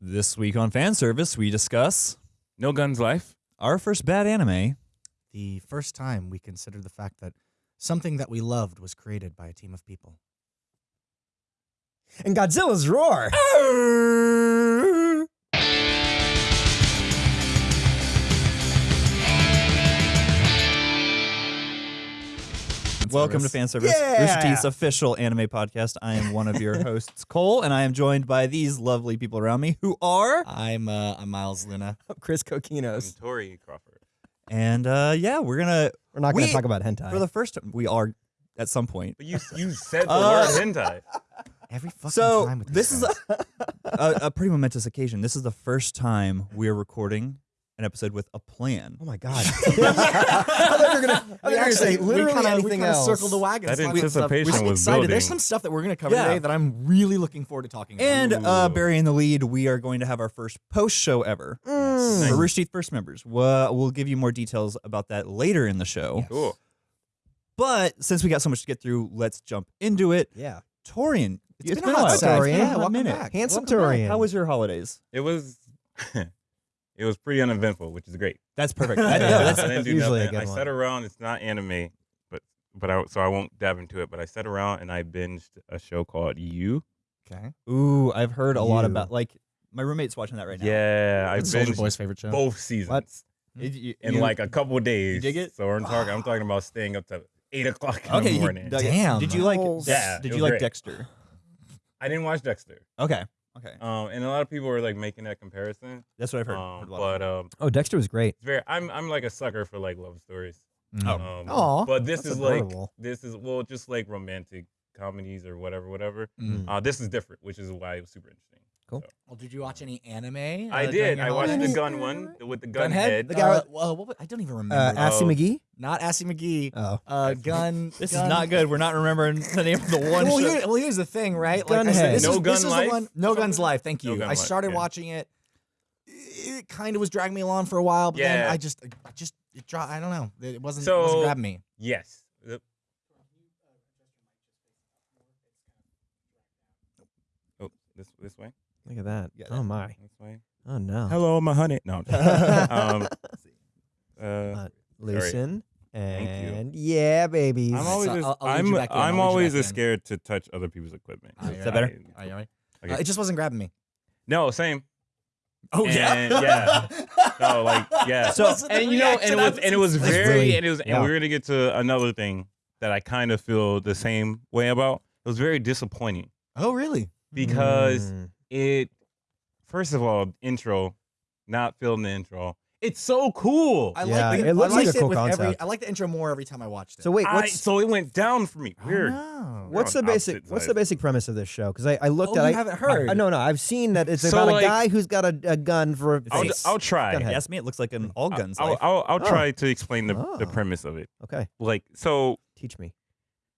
This week on fan service, we discuss No Guns Life. our first bad anime. The first time we considered the fact that something that we loved was created by a team of people. And Godzilla's roar. Welcome to fan service, Yeah. Rooster Teeth's official anime podcast. I am one of your hosts, Cole, and I am joined by these lovely people around me who are. I'm uh, I'm Miles Luna. Chris I'm Tori Crawford. And uh, yeah, we're gonna We're not going We- to talk about hentai. for the first time. We are at some point. But you you said the Uh, word hentai. Every fucking So time with this these is a, a, a pretty momentous occasion. This is the first time we are recording an episode with a plan. oh my god. I thought you were going to I thought you were gonna say literally kinda, anything we kinda else. circled the wagon. That There's a lot of stuff- anticipation I'm was excited. There's some stuff that we're going to cover Yeah. today that I'm really looking forward to talking about. And uh, Ooh. burying the lead, we are going to have our first post show ever Mm. for Rooster Teeth First members. We'll, we'll give you more details about that later in the show. Cool. But since we got so much to get through, let's jump into it. Yeah. Torian, It's it's been a been a hot while. second. It's a Yeah, welcome minute. back. Handsome Welcome back. Torian. How was your holidays? It was it was pretty uneventful, which is great. That's perfect. I, Yeah, no, I didn't do usually a nothing. good I one. sat around. It's not anime, but but I so I won't dive into it. But I sat around and I binged a show called You. okay. ooh, I've heard a lot You. about like my roommate's watching that right now. Yeah, I It's Soldier binged Boy's favorite show. both seasons Did hmm. you- in you- like a couple days. dig it? So I'm talking. I'm talking about staying up to eight o'clock in okay, the you morning. dug it. Damn. Did you like? Balls. Dex- Yeah, Did you was like great. Dexter? I didn't watch Dexter. Okay. Okay. Um, and a lot of people were like making that comparison. That's what I've heard. Um, heard a lot but um, Oh, Dexter was great. it's very. I'm I'm like a sucker for like love stories. Mm. Um, but this that's is like this is well just like romantic comedies or whatever, whatever. Mm. Uh, this is different, which is why it was super interesting. Well, did you watch any anime? uh, I during did. I watched the gun one with the gun Gunhead. head. The guy Uh, with- well, what was- I don't even Uh, remember. Assy Oh. McGee. Not Assy McGee. Oh. Uh, gun. This gun. is not good. We're not remembering the name of the one well, show. here, well, here's the thing, right? Like I said, Gunhead. this No is, Gun this is Life? the one. No Guns Something? Life. Thank you. Gun I Life, started yeah. watching it. It kind of was dragging me along for a while, but then I just, I just, it dro- I don't know. It wasn't, it So- wasn't grabbing me. Yes. The- Oh, this this way. Look at that. Yeah, oh my. This way. Oh no. Hello, my honey. No. um, uh, Uh, Loosen. And yeah, babies. I'm always So I'll- I'll lead I'm you back in. I'll I'm always in. scared to touch other people's equipment. Oh, Is that better? Are you ready? Okay. Uh, it just wasn't grabbing me. No, same. Oh And- yeah, yeah. No, like yeah. So- and you know, and it was and it was very really- and it was yeah. and we're gonna get to another thing that I kind of feel the same way about. It was very disappointing Oh really? Because Mm. it first of all, intro, not feeling the intro. It's so cool. I Yeah, like the, it looks I like liked a cool with every. concept. I like the intro more every time I watched it. So wait, I- so it went down for me. Oh, Weird. no. what's the basic opposite what's the basic premise of this show? Because I, I looked Oh, at you I, haven't heard? I, no, no, I've seen that it's So, about like- a guy who's got a, a gun for a I'll I'll. I'll try. Go ahead. Yes, me. It looks like an all guns. I'll. I'll, I'll Oh. try to explain the, the Oh. premise of it. Okay, Like so, teach me.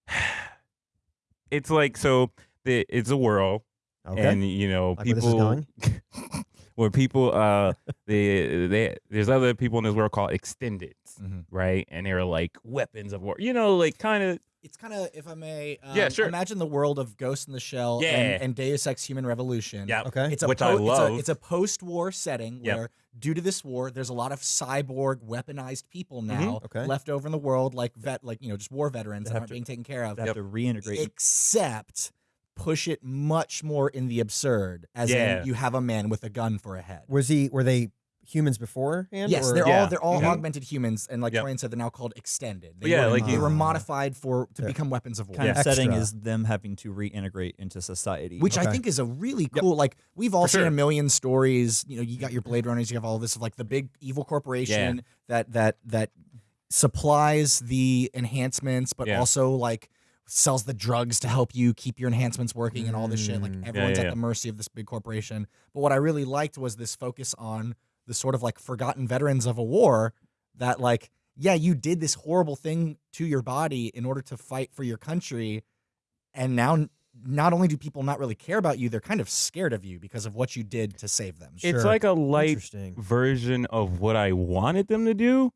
it's like so. The, it's a world, Okay. and you know Like where this is people going? where people uh they they there's other people in this world called extended Mhm. right and they're like weapons of war you know like kind of It's kind of, if I may, um, Yeah, sure. Imagine the world of Ghost in the Shell Yeah. and, and Deus Ex: Human Revolution. yeah Okay. It's a Which I po- it's a- love. It's a, post-war setting Yep. where, due to this war, there's a lot of cyborg, weaponized people now Okay. left over in the world, like vet, like you know, just war veterans That that aren't to- being taken care of. They have to reintegrate. Except push it much more in the absurd, as Yeah. in you have a man with a gun for a head. Was he? Were they humans beforehand? Yes, or- they're Yeah. all they're all Mhm. augmented humans, and like Yep. Torian said, they're now called extended. They Yeah, were, like they were modified for to Yeah. become weapons of war. kind of Yeah. setting is them having to reintegrate into society. which I think is a really cool. Like we've all For seen sure. a million stories. You know, you got your Blade Runners, you have all this of like the big evil corporation that that that supplies the enhancements, but Yeah. also like sells the drugs to help you keep your enhancements working and all this shit. Like Mm. Yeah, everyone's yeah, at yeah. the mercy of this big corporation. But what I really liked was this focus on the sort of like forgotten veterans of a war that like yeah, you did this horrible thing to your body in order to fight for your country and now not only do people not really care about you, they're kind of scared of you because of what you did to save them. it's Sure. like a light version of what I wanted them to do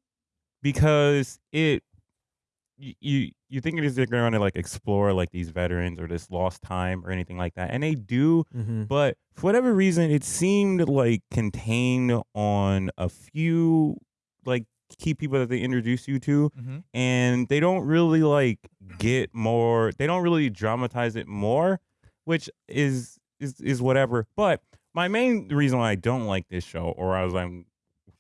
because it you you, you think it is they're going to like explore like these veterans or this lost time or anything like that, and they do. Mm-hmm. But for whatever reason, it seemed like contained on a few like key people that they introduce you to, Mm-hmm. and they don't really like get more. They don't really dramatize it more, which is is is whatever. But my main reason why I don't like this show, or I was I'm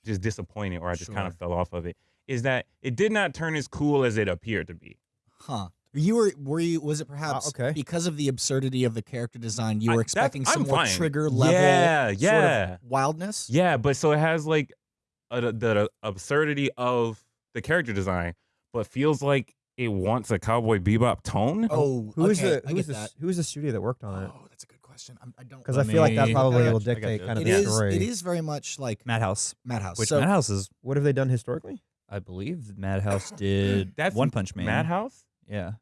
just disappointed, or I just kind of fell off of it, is that it did not turn as cool as it appeared to be. Huh. You were were you was it ah, perhaps okay. because of the absurdity of the character design you were that's- expecting some I'm more fine. trigger level Yeah, sort yeah. of wildness? Yeah, but so it has like a, the, the absurdity of the character design, but feels like it wants a Cowboy Bebop tone. Oh, Who is okay, the I is the that. s- who is the studio that worked on it? Oh, that's a good question. I'm, I don't Because I feel like that probably will got you, I got dictate kind of It the is story. it is very much like Madhouse, Madhouse. which so Madhouse is, What have they done historically? I believe, Madhouse did That's One Punch Man. Madhouse. Yeah.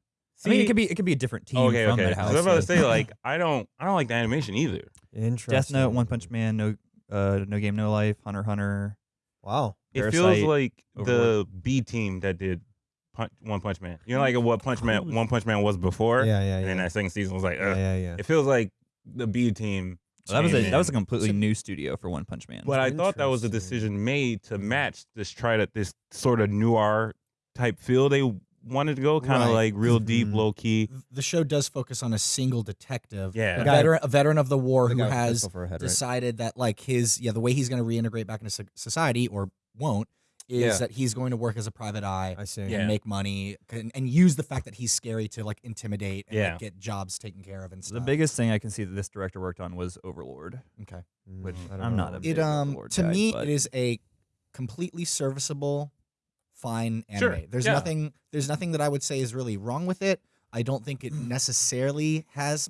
I mean, See- it could be it could be a different team okay, from okay. 'Cause Madhouse. I was about to say like I don't I don't like the animation either. Interesting. Death Note, One Punch Man, No, uh, No Game, No Life, Hunter x Hunter. Wow. It feels Parasyte, like the B team that did Punch, One Punch Man. You know, like what Punch Man One Punch Man was before, Yeah, yeah, and then yeah. that second season was like, Yeah, yeah, yeah. it feels like the B team. Well, that was a came that was a completely So- new studio for One Punch Man. But I thought that was a decision made to match this try to this sort of noir type feel they wanted to go, kind of Right. like real deep, Mhm. low key. the show does focus on a single detective, Yeah. a The guy- veteran, a veteran of the war The who guy with the has pistol for a head, right? decided that like his yeah the way he's going to reintegrate back into society or won't is Yeah. that he's going to work as a private eye I see. and Yeah. make money and, and use the fact that he's scary to like intimidate and Yeah. like, get jobs taken care of and stuff. the biggest thing I can see that this director worked on was Overlord, okay. Mm, which I don't I'm know. not a It big um Overlord to guy, me but it is a completely serviceable fine anime. Sure, There's yeah. nothing there's nothing that I would say is really wrong with it. I don't think it necessarily has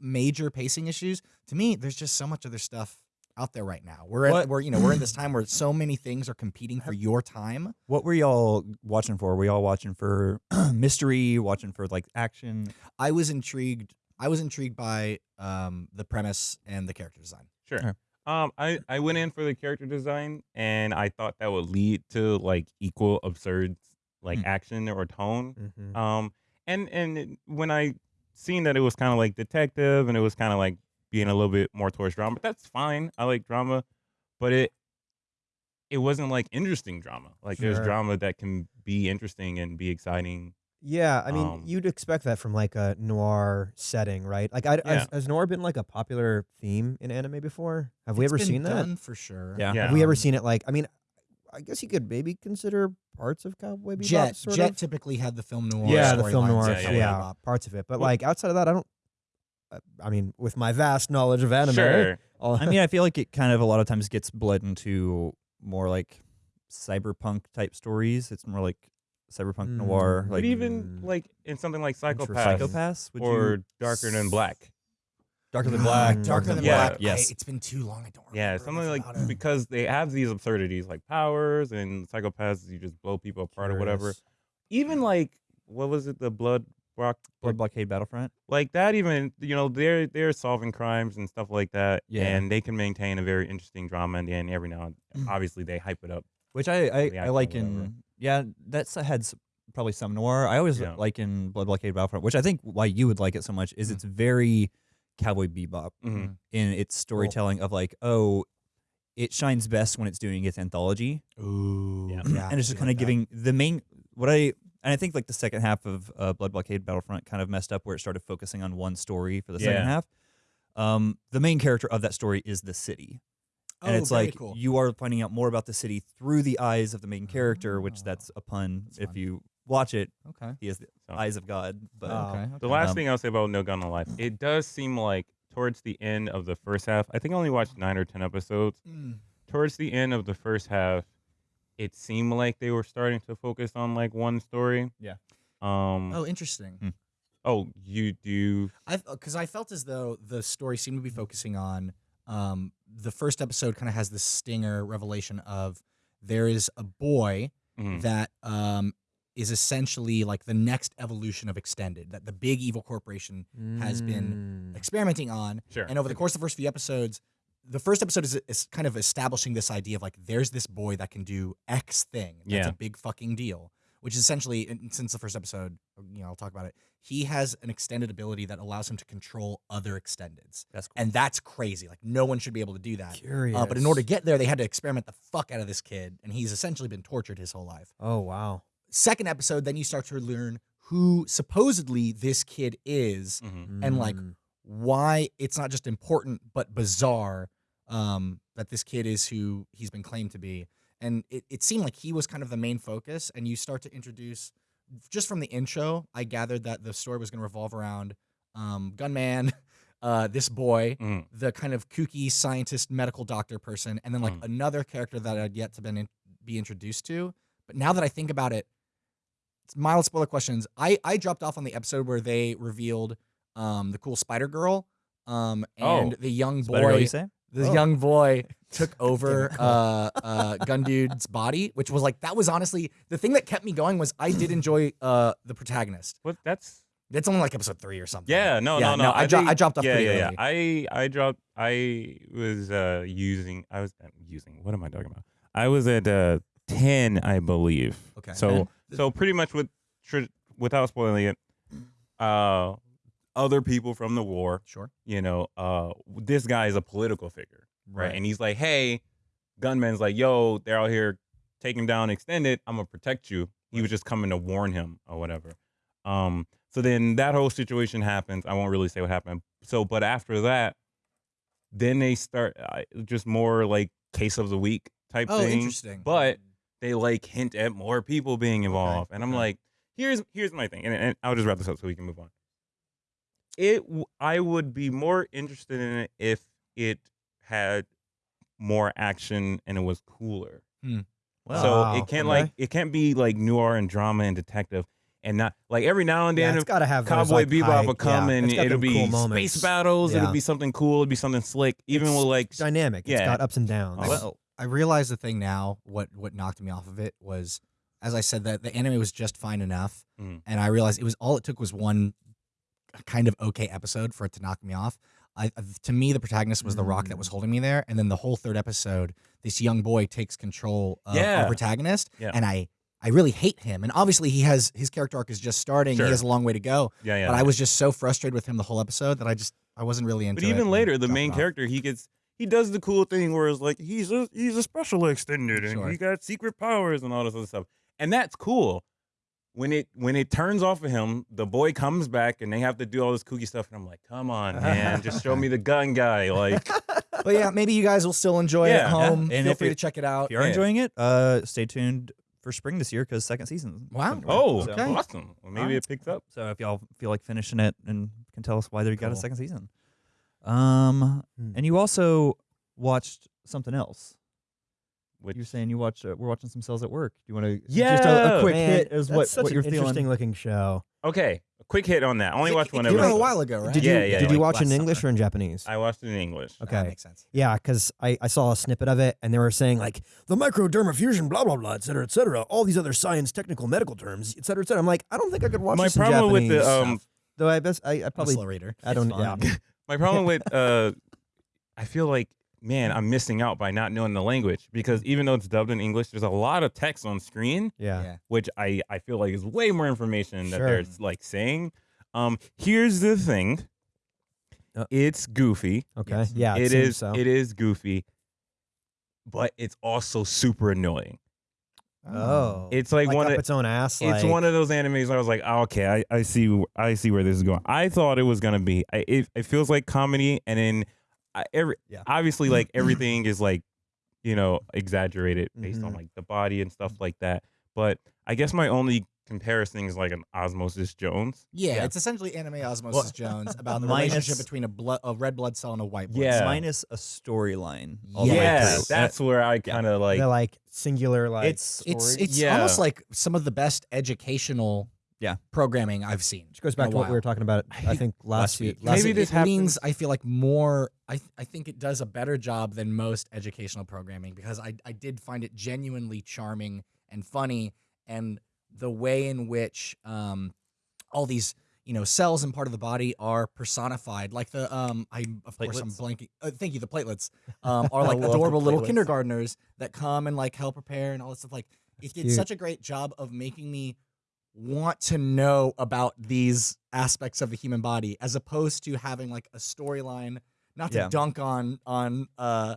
major pacing issues. To me, there's just so much other stuff out there right now. We're at, we're you know we're in this time where so many things are competing for your time. What were y'all watching for? Were y'all watching for mystery? Watching for like action? I was intrigued. I was intrigued by um, the premise and the character design. Sure. Sure. Um, I, I went in for the character design, and I thought that would lead to like equal absurd like Hmm. action or tone. Mhm. Um, and and when I seen that it was kind of like detective, and it was kind of like being a little bit more towards drama, but that's fine. I like drama, but it it wasn't like interesting drama. Like there's drama that can be interesting and be exciting. Yeah, I mean, Um, you'd expect that from like a noir setting, right? Like, I, Yeah. has, has noir been like a popular theme in anime before? Have we ever been seen that? for sure. Yeah. Yeah. Have we ever seen it? Like, I mean, I guess you could maybe consider parts of Cowboy Bebop. Jet sort Jet of. typically had the film noir. yeah, the film noir, of yeah, yeah, parts of it. But Well- like outside of that, I don't. Uh, I mean, with my vast knowledge of anime, Sure. all- I mean, I feel like it kind of a lot of times gets bled into more like cyberpunk type stories. It's more like cyberpunk Mm. noir, But But like even Mm. like in something like Interesting. Psycho-Pass, Psycho-Pass or you Darker Than Black. Darker Than Ah, Black. Darker than Yeah. Black. Yes. I- it's been too long. I don't remember. Yeah, something like about because they have these absurdities like powers and psychopaths, you just blow people apart or whatever. Even like what was it, the blood rock Blood Blockade Battlefront. like that even you know they're they're solving crimes and stuff like that Yeah. and they can maintain a very interesting drama in the end every now and Mm. obviously they hype it up which I I, I like in yeah that's had probably some noir. I always Yeah. like in Blood Blockade Battlefront, which I think why you would like it so much is Mm. it's very Cowboy Bebop Mhm. in its storytelling of like oh it shines best when it's doing its anthology Ooh, Yeah. yeah, and it's just I kind like of that. giving the main what I and I think like the second half of uh, Blood Blockade Battlefront kind of messed up where it started focusing on one story for the second Yeah. half. Um, the main character of that story is the city, and Oh, it's very like cool. you are finding out more about the city through the eyes of the main character, which Oh, that's a pun. that's if fun. you watch it, okay. he has the So- eyes of God. But Oh. Okay. the last Um, thing i'll say about no gun no life it does seem like towards the end of the first half i think i only watched nine or ten episodes Mm. towards the end of the first half it seemed like they were starting to focus on like one story Yeah. um Oh, interesting. Hmm. oh you do I because I felt as though the story seemed to be focusing on um, the first episode kind of has this stinger revelation of there is a boy mhm. that um, is essentially like the next evolution of extended that the big evil corporation has been Mm. experimenting on sure and over the course of the first few episodes the first episode is, is kind of establishing this idea of like there's this boy that can do x thing that's Yeah. a big fucking deal which is essentially since the first episode, you know, I'll talk about it. He has an extended ability that allows him to control other extendeds, That's cool. and that's crazy. Like no one should be able to do that. Curious. Uh, but in order to get there, they had to experiment the fuck out of this kid, and he's essentially been tortured his whole life. Oh wow. Second episode, then you start to learn who supposedly this kid is, Mhm. and like Mm. why it's not just important but bizarre um, that this kid is who he's been claimed to be. And it, it seemed like he was kind of the main focus. And you start to introduce, just from the intro, I gathered that the story was going to revolve around um, Gunman, uh, this boy, Mhm. the kind of kooky scientist, medical doctor person, and then like Mm. another character that I'd yet to been in, be introduced to. But now that I think about it, it's mild spoiler questions. I I dropped off on the episode where they revealed um the cool Spider Girl, um and Oh. the young Spider Girl, boy, you say? The Oh. young boy took over uh uh Gun Dude's body, which was like that was honestly the thing that kept me going was I did enjoy uh the protagonist. What? That's That's only like episode three or something. yeah. No, Yeah, no, no. I, dro- think- I dropped off yeah, pretty yeah, early. yeah. I I dropped. I was uh using. I was uh, using. What am I talking about? I was at uh ten, I believe. Okay. So so pretty much with tr- without spoiling it, uh, other people from the war. Sure. You know, uh, this guy is a political figure, right? And he's like, hey, gunman's like, yo, they're out here taking down extended. I'm gonna protect you. He was just coming to warn him or whatever. Um, so then that whole situation happens. I won't really say what happened. So, but after that, then they start uh, just more like case of the week type Oh, thing. interesting. But they like hint at more people being involved, and I'm okay. like, here's here's my thing, and, and I'll just wrap this up so we can move on. It I would be more interested in it if it had more action and it was cooler. Well, so it can't okay. like it can't be like noir and drama and detective, and not like every now and Yeah, then it's got to have those, Cowboy like, Bebop high- will come yeah, and it's got it'll be cool moments. space battles. Yeah. It'll be something cool. It'll be something slick. Even It's with like dynamic. It's Yeah. got ups and downs. Oh, well, I realized the thing now. What what knocked me off of it was, as I said, that the anime was just fine enough, Mm. and I realized it was all it took was one kind of okay episode for it to knock me off. I, to me, the protagonist was the rock that was mm. holding me there, and then the whole third episode, this young boy takes control of Yeah. our protagonist, Yeah. and I I really hate him. And obviously, he has his character arc is just starting. Sure. He has a long way to go. yeah, yeah. But I was just so frustrated with him the whole episode that I just I wasn't really into But even later, the main off. character, he gets he does the cool thing where it's like he's a he's a special extended and Sure. he got secret powers and all this other stuff. And that's cool. When it when it turns off of him, the boy comes back and they have to do all this kooky stuff, and I'm like, come on, man, just show me the gun guy. Like, But yeah, maybe you guys will still enjoy it Yeah. at home. And Feel if free it- to check it out. if you are Yeah. enjoying it, uh, stay tuned for spring this year because second season. Wow. coming. oh, So- Okay. awesome. Well, maybe Alright. it picks up. So if y'all feel like finishing it and can tell us why they got a Cool. second season. Um, Hmm. and you also watched something else. Which You're saying you watch. Uh, we're watching some cells at work. Do you want to? just a, Yeah, a quick Man, hit is that's what such what you're interesting feeling. looking show. okay, a quick hit on that. I only watched one It came out a episode. while ago, right? Did Yeah, you yeah, did you like watch in English summer. or in Japanese? I watched it in English. That Okay. makes sense. Yeah, because I, I saw a snippet of it and they were saying like the microdermafusion, blah blah blah, et cetera, et cetera. All these other science technical medical terms, et cetera, et cetera. I'm like, I don't think I could watch My this in problem with Japanese. the um, though I best I, I I'm a probably slow reader. I don't yeah. My problem with uh, I feel like man, I'm missing out by not knowing the language because even though it's dubbed in English, there's a lot of text on screen, yeah. Yeah. which I I feel like is way more information that Sure. they're like saying. Um, here's the thing. Uh, it's goofy. Okay. Yes. Yeah. It, it seems is so. it is goofy, but it's also super annoying. oh. It's like, like one up of its own ass. it's like, one of those animes I was like, oh, okay, I, I see I see where this is going. I thought it was gonna be I, it, it feels like comedy, and then I, every Yeah. obviously like everything is like you know exaggerated based on Mhm. like the body and stuff like that. But I guess my only comparison is like an Osmosis Jones. Yeah, Yeah. it's essentially anime Osmosis Jones about the Minus- relationship between a blood, a red blood cell and a white blood Yeah. cell. minus a storyline. all Yeah, that's where I kind of like. they're like singular like it's It's it's Yeah. almost like some of the best educational Yeah. programming I've seen. which goes back to what we were talking about. I think last, last week. week. Last Maybe it, this it leans, happens- I feel like more. I I think it does a better job than most educational programming because I I did find it genuinely charming and funny, and the way in which um all these you know cells and part of the body are personified, like the um I of course I'm blanking. Uh, thank you. The platelets um are like I love the adorable little platelets. kindergartners that come and like help prepare and all this stuff. Like it did cute. such a great job of making me want to know about these aspects of the human body as opposed to having like a storyline not to Yeah. dunk on on uh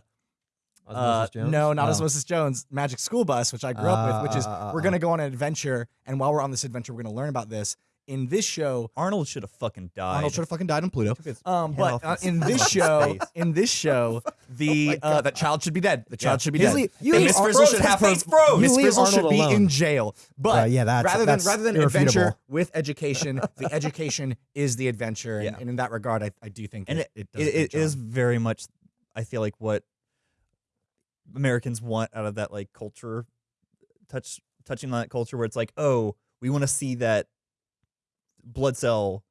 uh, Jones? no, not Oh. Osmosis Jones. Magic School Bus, which I grew up with, which is Uh, uh, uh, we're uh. gonna go on an adventure, and while we're on this adventure, we're gonna learn about this. In this show, Arnold should have fucking died. Arnold should have fucking died on Pluto. Um, but uh, in in this show, in this show, the uh, that child should be dead. The child Yeah. should be His dead. you And Miss Frizzle should have her. face froze. Miss Frizzle should be alone. in jail. But Uh, yeah, that's- rather than that's rather than irrefutable. adventure with education, the education is the adventure. And, Yeah. and in that regard, I, I do think and it, it, it, does it, it is very much i feel like what americans want out of that like culture touch touching on that culture where it's like oh we want to see that blood cell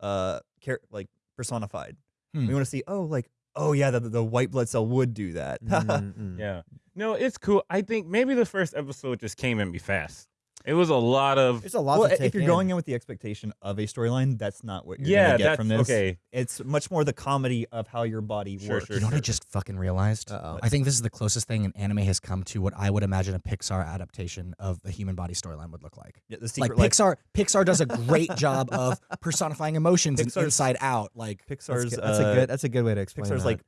uh char- like personified Hmm. we want to see oh like oh yeah the, the white blood cell would do that Mm, mm. Yeah. No, it's cool. I think maybe the first episode just came in me fast. It was a lot of It's a lot well to if you're in. going in with the expectation of a storyline that's not what you're yeah. gonna get from this okay. it's much more the comedy of how your body Sure, works sure, You know what I just fucking realized? Uh-oh. I think this is the closest thing an anime has come to what I would imagine a Pixar adaptation of the human body storyline would look like. Yeah, the Like secret life Pixar, Pixar does a great job of personifying emotions and inside out. Like pixar's good. that's uh, a good. That's a good way to explain. Pixar's that. like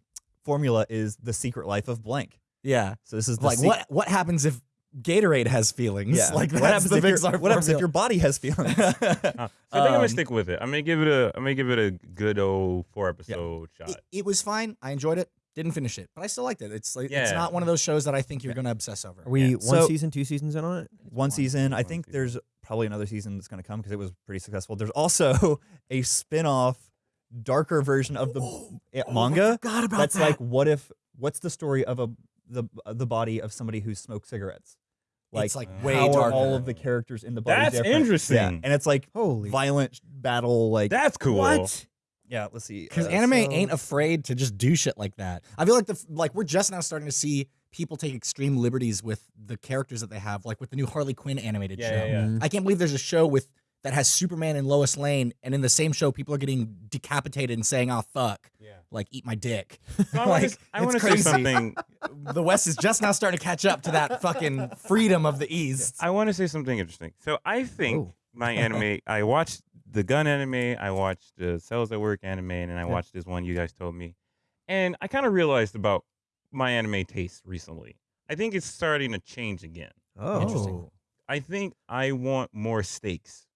formula is the secret life of blank. yeah, So this is the like sec- what what happens if Gatorade has feelings? Yeah. like what that's happens if your, Pixar what happens if your body has feelings? Uh, so I think I'm gonna Um, stick with it. I'm gonna give it a. I'm gonna give it a good old four episode shot. It, it was fine. I enjoyed it. Didn't finish it, but I still liked it. It's like it's not one of those shows that I think you're gonna obsess over. Are we Yeah. one So- season, two seasons in on it? One season. I think season. there's probably another season that's going to come because it was pretty successful. There's also a spin-off, darker version of the eh, manga. God about That's that. like, what if? What's the story of a the the body of somebody who smoked cigarettes? Like, it's like how way how are darker. all of the characters in the body That's different? interesting. Yeah, and it's like Holy violent battle. Like, That's cool. what? yeah. Let's see. because uh, anime so- ain't afraid to just do shit like that. I feel like the like we're just now starting to see people take extreme liberties with the characters that they have, like with the new Harley Quinn animated Yeah, show. yeah, yeah. I can't believe there's a show with that has Superman and Lois Lane, and in the same show, people are getting decapitated and saying, "Oh fuck," Yeah. Like eat my dick. So I want Like, to. I want to say something. the West is just now starting to catch up to that fucking freedom of the East. I want to say something interesting. So I think Ooh. my anime. I watched the gun anime. I watched the Cells at Work anime, and then I Yeah. watched this one you guys told me. And I kind of realized about my anime taste recently. I think it's starting to change again. Oh, Interesting. I think I want more stakes.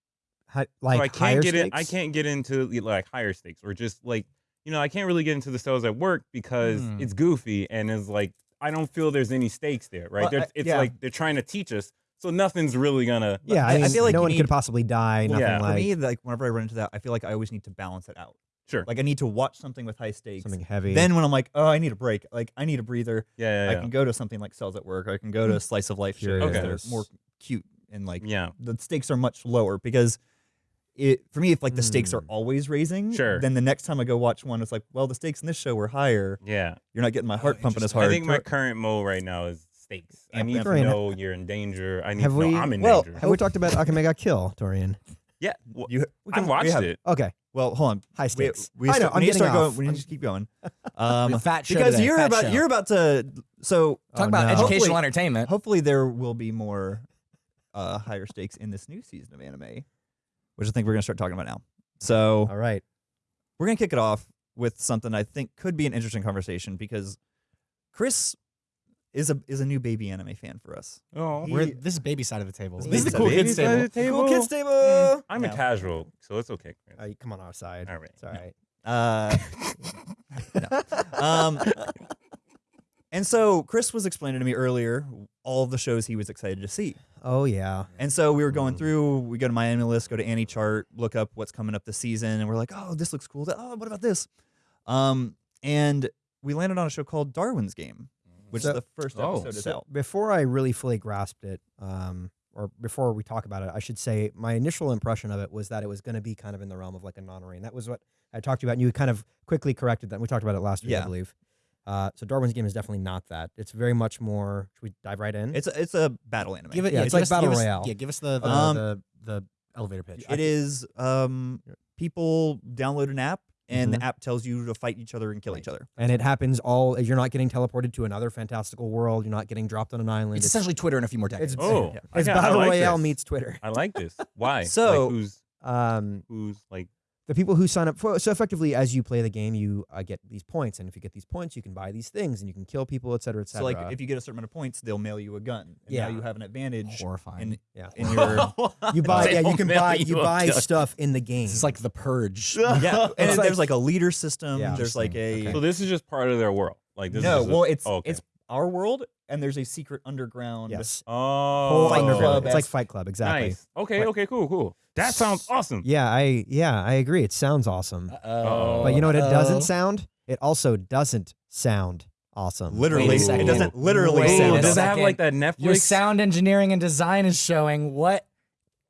Hi- like so I higher can't get in. I can't get into like higher stakes or just like you know I can't really get into the cells at work because Hmm. it's goofy and it's like I don't feel there's any stakes there, right? Well, I- it's yeah. like they're trying to teach us, so nothing's really gonna. Yeah, I- I, I feel like no you one need- could possibly die. Well, Nothing yeah. For like me, like whenever I run into that, I feel like I always need to balance it out. Sure. Like I need to watch something with high stakes. something heavy. Then when I'm like, oh, I need a break. Like I need a breather. Yeah, yeah, I yeah. can go to something like Cells at Work. Or I can go to a Slice of Life shows Okay. that are more cute and like yeah. the stakes are much lower because it for me if like the stakes are Hmm. always raising, Sure. then the next time I go watch one, it's like, well, the stakes in this show were higher. Yeah, You're not getting my heart pumping as hard. I think my current mode right now is stakes. I Amp- need to Torian, know you're in danger. I need have to know we- I'm in well, danger. have we talked about Akame ga Kill, Torian? yeah, well, you, we can- we watched have- it. Okay, Well, hold on. high We, stakes. we, I know. start- I'm we need to getting start going. We need to just keep going. Um, fat show because today, you're fat about show. you're about to so Talk Oh, about no. educational Hopefully- entertainment. hopefully there will be more uh, higher stakes in this new season of anime, which I think we're gonna start talking about now. So All right. we're gonna kick it off with something I think could be an interesting conversation because Chris is a is a new baby anime fan for us. Oh, He- We're, this is baby side of the table. This This is the cool baby kids side table. of the table. Cool kids table. I'm No. a casual, so it's okay. Chris. Uh, come on our side. All right. It's all right. Uh, no. Um, and so Chris was explaining to me earlier all the shows he was excited to see. Oh yeah. And so we were going Mm. through, we go to MyAnimeList, go to AniChart, look up what's coming up this season, and we're like, oh, this looks cool. Oh, what about this? Um, and we landed on a show called Darwin's Game, which So- the first Oh, episode is So out. before I really fully grasped it, um, or before we talk about it, I should say my initial impression of it was that it was going to be kind of in the realm of like a non-rain. That was what I talked to you about, and you kind of quickly corrected that. We talked about it last week, I Yeah. believe. Uh, so Darwin's game is definitely not that. It's very much more. Should we dive right in? It's a, it's a battle anime. Give it, Yeah, yeah, it's like us- Battle give us- Royale. Yeah, give us the the, Um, the, the elevator pitch. It is um, people download an app and Mhm. the app tells you to fight each other and kill each other. and it happens all. You're not getting teleported to another fantastical world. You're not getting dropped on an island. It's essentially Twitter in a few more decades. it's Oh, Yeah. I it's got- I battle like royale this. meets Twitter. I like this. Why? So- like who's Um, who's like the people who sign up for so effectively as you play the game, you uh, get these points, and if you get these points, you can buy these things, and you can kill people, et cetera, et So like if you get a certain amount of points, they'll mail you a gun. And Yeah. now you have an advantage horrifying. in, yeah, in your you buy yeah you can buy you you buy stuff in the game. it's like the purge. yeah. And It's there's like- like a leader system. Yeah. There's like a Interesting. So this is just part of their world. Like this no. is just a- well, it's oh, okay. it's our world, and there's a secret underground. yes, oh Fight underground. Club It's like. Fight Club, exactly. Nice. Okay, But- okay, cool, cool. That sounds awesome. Yeah, I yeah I agree. It sounds awesome, Uh-oh. but you know what? It Uh-oh. doesn't sound. It also doesn't sound awesome. Literally, it doesn't literally Wait sound. does it have like that Netflix? Your sound engineering and design is showing what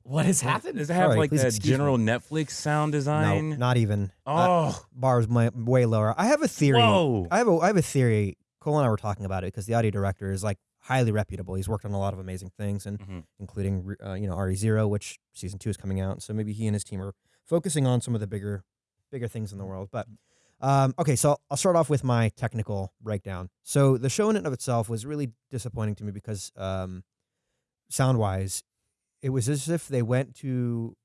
what has happened. Does it have Sorry, like that excuse me. general Netflix sound design? No, design? not even. Uh, oh, bars my, way lower. I have a theory. whoa. I have a I have a theory. Cole and I were talking about it because the audio director is like highly reputable. He's worked on a lot of amazing things, and Mhm. including uh, you know Re:Zero, which season two is coming out. So maybe he and his team are focusing on some of the bigger bigger things in the world. But um, okay, so I'll start off with my technical breakdown. So the show in and of itself was really disappointing to me because um, sound wise, it was as if they went to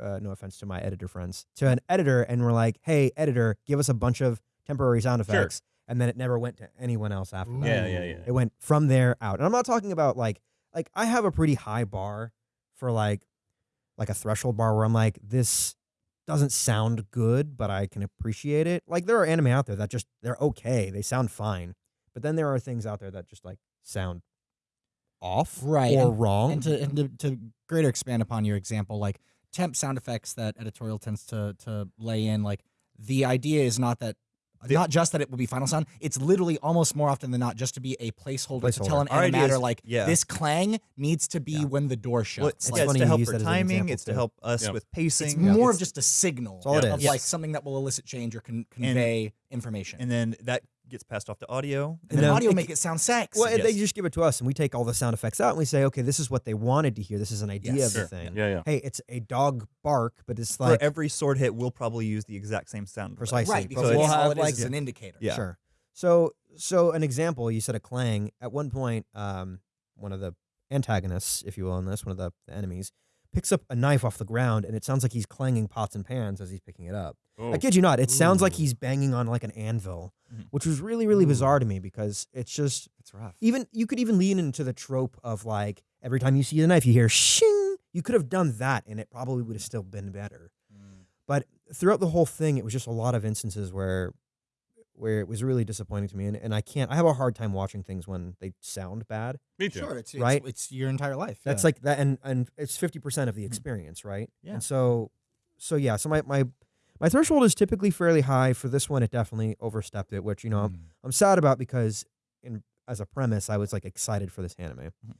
uh, no offense to my editor friends to an editor and were like, "Hey, editor, give us a bunch of temporary sound Sure. Effects," and then it never went to anyone else after that. Yeah, yeah, yeah. It went from there out. And I'm not talking about like like I have a pretty high bar for like like a threshold bar where I'm like this doesn't sound good, but I can appreciate it. Like there are anime out there that just they're okay. They sound fine. But then there are things out there that just like sound off Right, or and- wrong. And to, and to to greater expand upon your example, like temp sound effects that editorial tends to to lay in, like the idea is not that The- not just that it will be final sound. It's literally almost more often than not just to be a placeholder, to tell Placeholder. an Our animator is- like yeah. this clang needs to be Yeah. when the door shuts. Well, It's Like, yeah, it's to help use for that as an timing. example, It's to help us Yep. with pacing. it's Yeah. more of just a signal all it of is. like Yes. something that will elicit change or con- convey information. and then that gets passed off to audio. And And then then audio it- make it sound sexy. well, and they just give it to us and we take all the sound effects out and we say, okay, this is what they wanted to hear. This is an idea Yes. of the thing. Yeah, yeah. Hey, it's a dog bark, but it's For like every sword hit, we'll probably use the exact same sound. effect. Precisely. right, because it's- we'll we'll all it is like- is an indicator. Yeah. Sure. So so an example, you said a clang. At one point, um, one of the antagonists, if you will, in this, one of the, the enemies, picks up a knife off the ground and it sounds like he's clanging pots and pans as he's picking it up. Oh. I kid you not, it sounds like he's banging on like an anvil, Mhm. which was really, really Ooh. bizarre to me because it's just It's rough. even you could even lean into the trope of like every time you see the knife, you hear shing. You could have done that and it probably would have still been better. But throughout the whole thing, it was just a lot of instances where where it was really disappointing to me. And, and I can't I have a hard time watching things when they sound bad. Me too. Sure, it's, it's Right? It's your entire life. That's yeah. like that and and it's fifty percent of the experience, right? Yeah. And so so yeah, so my my my threshold is typically fairly high. For this one, it definitely overstepped it, which you know I'm, Mm. I'm sad about because in as a premise, I was like excited for this anime. Mhm.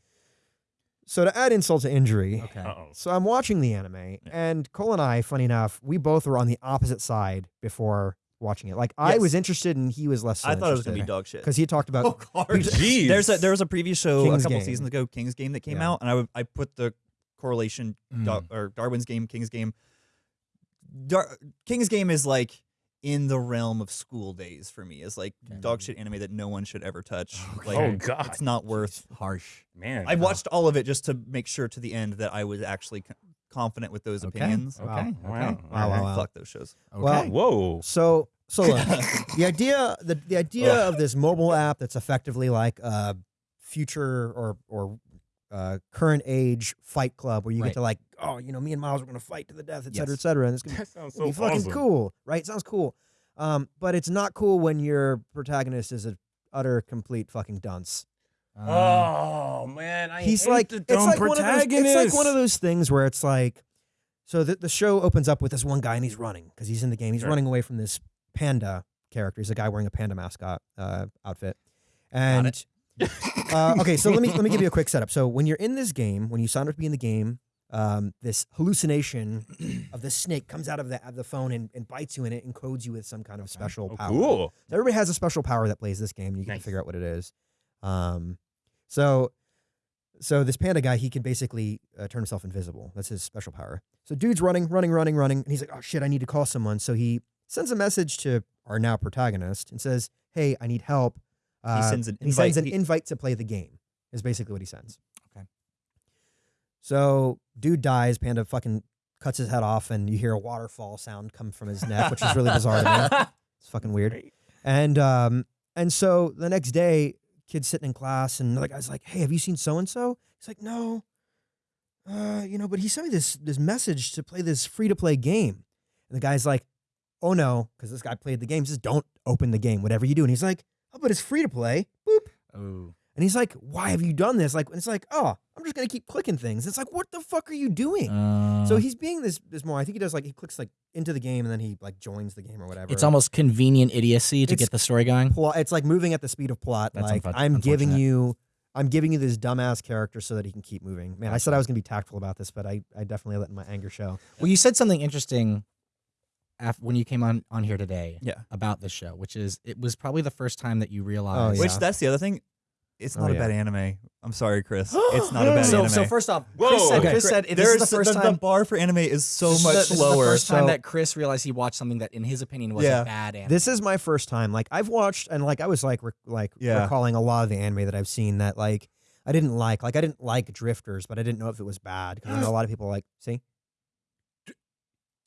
So to add insult to injury, Okay. Uh-oh. so I'm watching the anime, and Cole and I, funny enough, we both were on the opposite side before watching it. Like I Yes. was interested, and he was less. So I thought it was gonna be dog shit. because he talked about. Oh, God. Jeez. There's a there was a previous show King's a couple Game. seasons ago, King's Game that came Yeah. out, and I would I put the correlation Mm. Dar- or Darwin's Game, King's Game. Dar- King's Game is like in the realm of school days for me. Is like Okay. dog shit anime that no one should ever touch. Okay. Like oh God, it's not worth. harsh. man. I watched all of it just to make sure to the end that I was actually co- confident with those Okay. opinions. Okay. Wow. Okay. Wow. Wow, wow, wow. Fuck those shows. Okay. Well, Whoa. So so look, the idea the the idea of this mobile app that's effectively like a future or or uh, current age fight club where you Right. get to like oh you know me and Miles are gonna fight to the death et cetera Yes. et cetera and it's gonna That sounds be so fucking awesome. cool right sounds cool um but it's not cool when your protagonist is an utter complete fucking dunce Um, Oh man, I he's like the it's like one of those, it's like one of those things where it's like so the, the show opens up with this one guy and he's running because he's in the game he's Sure. running away from this panda character he's a guy wearing a panda mascot uh, outfit and uh, okay so let me let me give you a quick setup so when you're in this game when you sign up to be in the game um, this hallucination of the snake comes out of the, of the phone and, and bites you and it encodes you with some kind of special Oh, power cool. so everybody has a special power that plays this game, and you Nice. to figure out what it is. Um, so, so this panda guy, he can basically uh, turn himself invisible. That's his special power. So dude's running, running, running, running, and he's like, "Oh shit, I need to call someone." So he sends a message to our now protagonist and says, "Hey, I need help." Uh, sends an he sends an invite- he- invite to play the game. Is basically what he sends. Okay. So dude dies. Panda fucking cuts his head off, and you hear a waterfall sound come from his neck, which is really bizarre to me. It's fucking weird. And um, and so the next day, kid's sitting in class, and the guy's like, "Hey, have you seen so and so?" He's like, "No." Uh, you know, but he sent me this this message to play this free to play game, and the guy's like, "Oh no," because this guy played the game. He says, "Don't open the game, whatever you do." And he's like, "Oh, but it's free to play." Boop. Oh. And he's like, "Why have you done this?" Like, and it's like, "Oh, I'm just gonna keep clicking things." It's like, "What the fuck are you doing?" Uh, so he's being this this more. I think he does like he clicks like into the game and then he like joins the game or whatever. It's almost convenient idiocy to It's- get the story going. plot. It's like moving at the speed of plot. That's like unfor- I'm giving you, I'm giving you this dumbass character so that he can keep moving. Man, I said I was gonna be tactful about this, but I, I definitely let my anger show. Well, you said something interesting af- when you came on on here today Yeah. about this show, which is it was probably the first time that you realized. yeah. Which that's the other thing. It's Oh, not a yeah. bad anime. I'm sorry, Chris. It's not a bad so, anime. so first off, Whoa. Chris said, Okay. Chris said this There's is the first the, time. bar for anime is so this much the, this is lower. the first time so- that Chris realized he watched something that, in his opinion, was Yeah. a bad anime. This is my first time. Like I've watched and like I was like rec- like Yeah. recalling a lot of the anime that I've seen that like I didn't like. Like I didn't like Drifters, but I didn't know if it was bad because I know a lot of people like see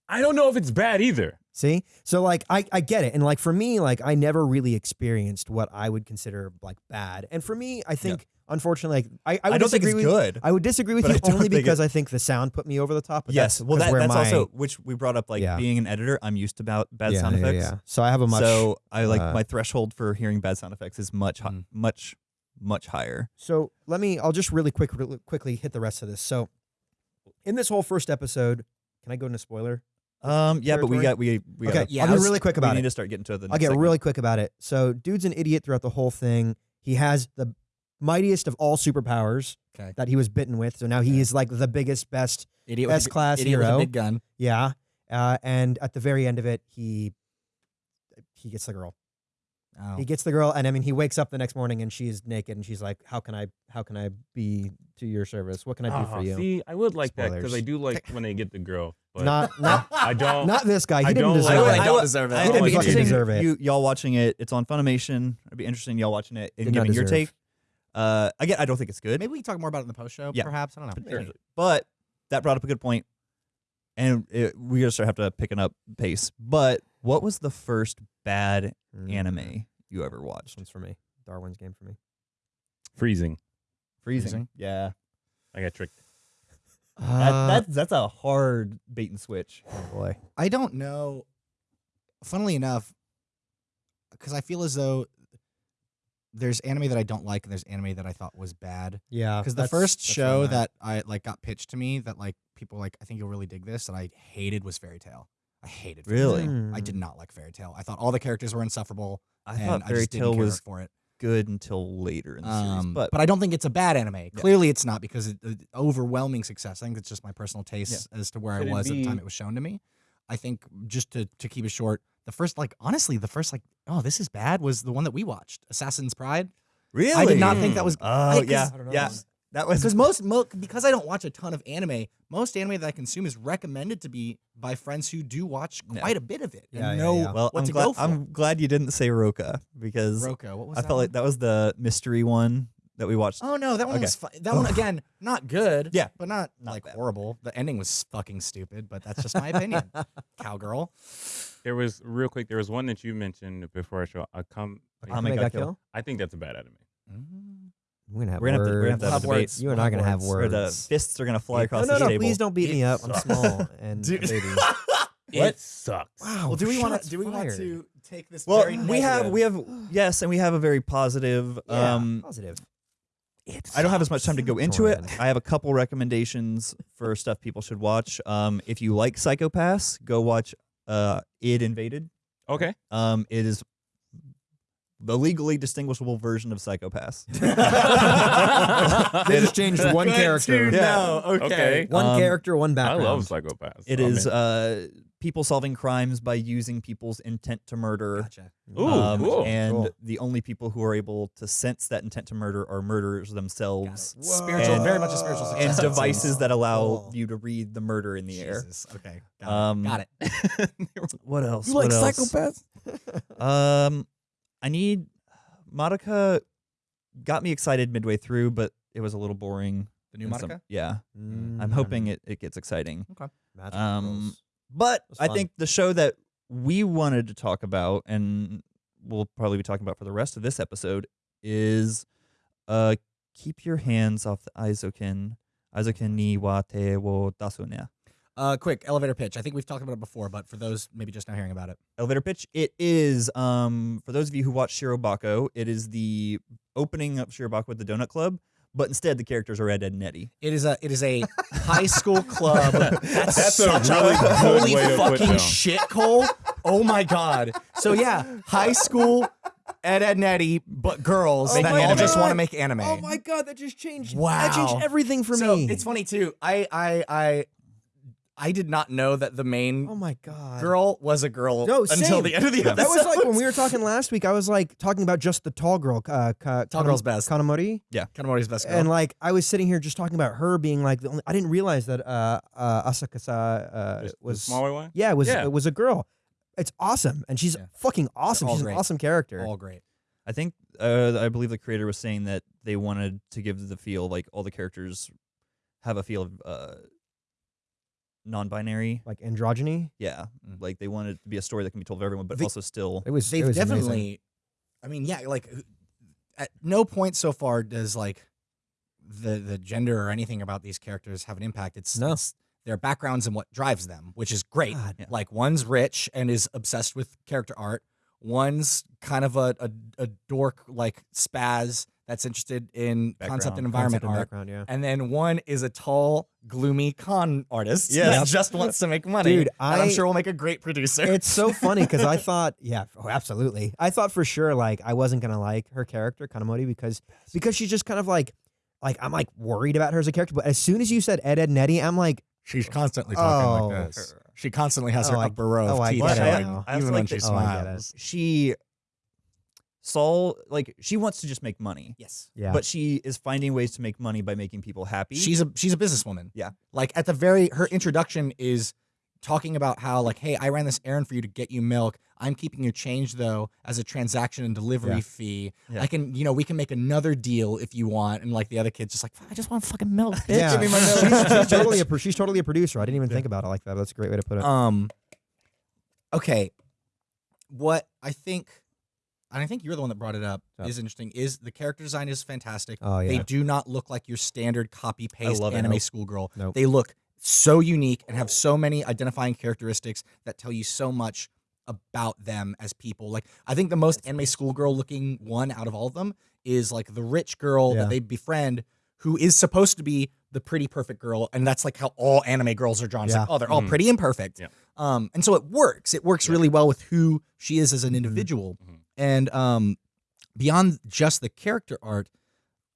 I don't know if it's bad either. see. So like I I get it, and like for me, like I never really experienced what I would consider like bad, and for me, I think unfortunately, like I I, I, would don't think disagree it's with, good. I would disagree with you only because it- I think the sound put me over the top. But yes, that's, well, that, that's my, also which we brought up. Like Yeah. being an editor, I'm used to about bad yeah, sound yeah, effects. yeah. So I have a much so I like uh, my threshold for hearing bad sound effects is much, Mm. much, much higher. So let me. I'll just really quick, really quickly hit the rest of this. So in this whole first episode, can I go into spoiler? Um, yeah, but we got we we okay, gotta- yeah, I'll I be was- really quick we about need to start getting to the. I'll get segment. really quick about it. So dude's an idiot throughout the whole thing. He has the mightiest of all superpowers Okay. that he was bitten with. So now he is like the biggest, best. idiot with a- S-class idiot with hero. a big gun. Yeah. Uh, and at the very end of it, he he gets the girl. Oh. He gets the girl, and I mean, he wakes up the next morning and she's naked, and she's like, "How can I? How can I be to your service? What can I do for Oh, you?" See, I would like that because I do like when they get the girl. But Not not I don't. not this guy. He I didn't don't deserve like- it. I don't deserve it. I, I it'd don't be fucking interesting. deserve it. You y'all watching it? It's on Funimation. It'd be interesting y'all watching it and Did not giving your deserve. take. Uh, again, I don't think it's good. Maybe we can talk more about it in the post show. Yeah. Perhaps I don't know. potentially. But that brought up a good point, and it, we're gonna start have to picking up pace. But what was the first bad Mm. anime you ever This watched? one's for me. Darwin's game for me. freezing. Freezing. Freezing? Yeah, I got tricked. That, that's that's a hard bait and switch. oh boy. I don't know. Funnily enough, because I feel as though there's anime that I don't like and there's anime that I thought was bad. Yeah. Because the first show that I like got pitched to me that like people like I think you'll really dig this that I hated was Fairy Tail. I hated Fairy Really? Tail. I Mm. did not like Fairy Tail. I thought all the characters were insufferable. I and thought I Fairy just didn't care was for it. Good until later in the series, Um, but but I don't think it's a bad anime. Clearly, it's not because it, it- overwhelming success. I think it's just my personal taste as to where Could I it was at the time it was shown to me. I think just to to keep it short, the first like honestly, the first like oh this is bad was the one that we watched, Assassin's Pride. really, I did not think that was Oh I- yeah, I don't know. yeah. That was because most mo- because I don't watch a ton of anime. Most anime that I consume is recommended to be by friends who do watch Yeah. quite a bit of it Yeah, and yeah, know yeah. well. what I'm to glad. go for. I'm glad you didn't say Rokka because Rokka. what was I that felt one? like that was the mystery one that we watched. Oh no, that one Okay. was fu- that one again. Not good. Yeah. but not, Not like bad. horrible. The ending was fucking stupid, but that's just my opinion. Cowgirl. There was real quick. There was one that you mentioned before I show. Uh, I come. Akame Akame ga ga Kill. Kill? I think that's a bad anime. Mm. We're gonna have We're gonna have to, we're gonna have words. to have a Have words. You and We'll I are gonna have have Where words. the fists are gonna fly It- across no, no, the no! table. Please don't beat me It up. I'm small and Dude. baby. It sucks. Wow. well, do we want to? Do we want to take this? Well, very we have we have yes, and we have a very positive. Yeah, Um, positive. It's I don't have as much time to go into it. I have a couple recommendations for stuff people should watch. Um, if you like Psycho-Pass, go watch uh, Id Invaded. Okay. Um, it is the legally distinguishable version of Psycho-Pass. They just changed one character. Yeah. No, okay. Okay. One Um, character, one I background. love Psycho-Pass. It I'm is uh, people solving crimes by using people's intent to murder. Gotcha. Ooh, Um, cool. And Cool. the only people who are able to sense that intent to murder are murderers themselves. it. Spiritual, And- very much a spiritual And successor. devices that allow Cool. you to read the murder in the air. Jesus. Okay. Got Um, it. Got it. What else? You What like else? Psycho-Pass? Um, I need Monica. Got me excited midway through, but it was a little boring. The new in some- yeah, Mm, I'm hoping it, it gets exciting. Magical Um, but I think the show that we wanted to talk about, and we'll probably be talking about for the rest of this episode, is uh, keep your hands off the Eizouken. Eizouken ni wa te wo dasu ne. Uh, quick elevator pitch. I think we've talked about it before, but for those maybe just now hearing about it, elevator pitch. It is um for those of you who watch Shirobako, it is the opening of Shirobako with the Donut Club, but instead the characters are Ed, Edd and Eddy. it is a it is a high school club. That's, That's a such really good holy way to put fucking shit, Cole. Oh my god. So yeah, high school. Ed, Edd, and Eddy, but girls Oh that all just want to make anime. Oh my god, that just changed. That Wow. changed everything for so me. it's funny too. I I I I did not know that the main Oh my god. girl was a girl No, until the end of the episode. That was like when we were talking last week. I was like talking about just the tall girl, uh, Ka- Tall girl's best. Kanamori, Yeah, Kanamori's best girl. and like I was sitting here just talking about her being like the only. I didn't realize that uh, uh, Asakusa uh, Just the was smaller one. yeah was Yeah. was a girl. It's awesome, and she's Yeah. fucking awesome. She's great. an awesome character. all great. I think uh, I believe the creator was saying that they wanted to give the feel like all the characters have a feel of uh, non-binary. Like androgyny. Yeah, Mm. like they wanted it to be a story that can be told of everyone, but The- also still. It was. They've it was amazing. definitely. I mean, yeah, like at no point so far does like the the gender or anything about these characters have an impact. It's, No. it's their backgrounds and what drives them, which is great. God. Yeah. Like one's rich and is obsessed with character art. One's kind of a a, a dork like spaz that's interested in concept and environment Concept and art. background, yeah. And then one is a tall, gloomy con artist Yes. that just wants to make money. Dude, and I'm I- sure will make a great producer. it's so funny because I thought, yeah, oh, absolutely. I thought for sure like I wasn't gonna like her character Kanamori because because she's just kind of like like I'm like worried about her as a character. But as soon as you said Ed Edd and Eddy, I'm like, She's constantly talking Oh. like this. She constantly has Oh, her I- upper row of oh, I teeth get it showing, now. I also even like when she oh, smiles. she Saul like she wants to just make money, Yes. yeah, but she is finding ways to make money by making people happy. She's a she's a businesswoman. Yeah. Like at the very her introduction is talking about how like, hey, I ran this errand for you to get you milk. I'm keeping your change though as a transaction and delivery Yeah. fee. Yeah. I can, you know, we can make another deal if you want. And like the other kid's just like, I just want fucking milk. Bitch. yeah. Give me my milk. she's, she's totally a she's totally a producer. I didn't even think about it like that. That's a great way to put it. Um. Okay. What I think, and I think you're the one that brought it up, Yeah. is interesting. Is the character design is fantastic. oh yeah, They do not look like your standard copy paste love anime Nope. schoolgirl. Nope. They look so unique and have so many identifying characteristics that tell you so much about them as people. Like I think the most anime schoolgirl looking one out of all of them is like the rich girl Yeah. that they befriend who is supposed to be the pretty perfect girl and that's like how all anime girls are drawn. It's like, oh, they're all Mhm. pretty and perfect. Yeah. Um and so it works. It works Yeah. really well with who she is as an individual. Mhm. And um beyond just the character art,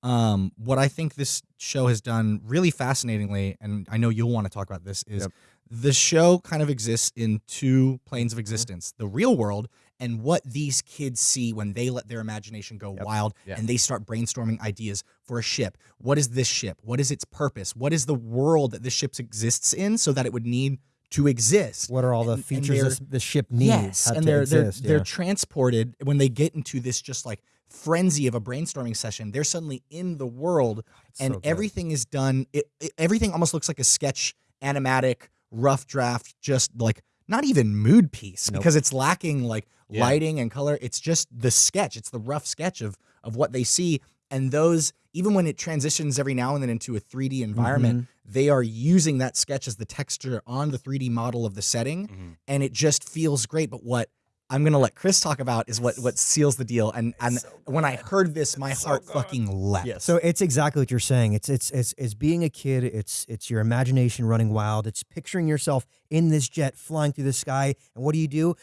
um, what I think this show has done really fascinatingly, and I know you'll want to talk about this, is Yep. the show kind of exists in two planes of existence the real world and what these kids see when they let their imagination go Yep. wild Yeah. and they start brainstorming ideas for a ship. What is this ship? What is its purpose? What is the world that this ship exists in so that it would need to exist? what are all the and- and features this, this ship needs? Yes, and they're exist, they're they're transported when they get into this just like frenzy of a brainstorming session. They're suddenly in the world, It's and so everything is done. It, it- everything almost looks like a sketch, animatic, rough draft, just like not even mood piece Nope. because it's lacking like Yeah. lighting and color. It's just the sketch. It's the rough sketch of of what they see, and those even when it transitions every now and then into a 3D environment, Mm-hmm. they are using that sketch as the texture on the 3D model of the setting Mhm. and it just feels great. But what I'm gonna let Chris talk about is what what seals the deal. And and when I heard this, my heart fucking leapt. yes. So it's exactly what you're saying. It's it's it's it's being a kid. It's it's your imagination running wild. It's picturing yourself in this jet flying through the sky. And what do you do?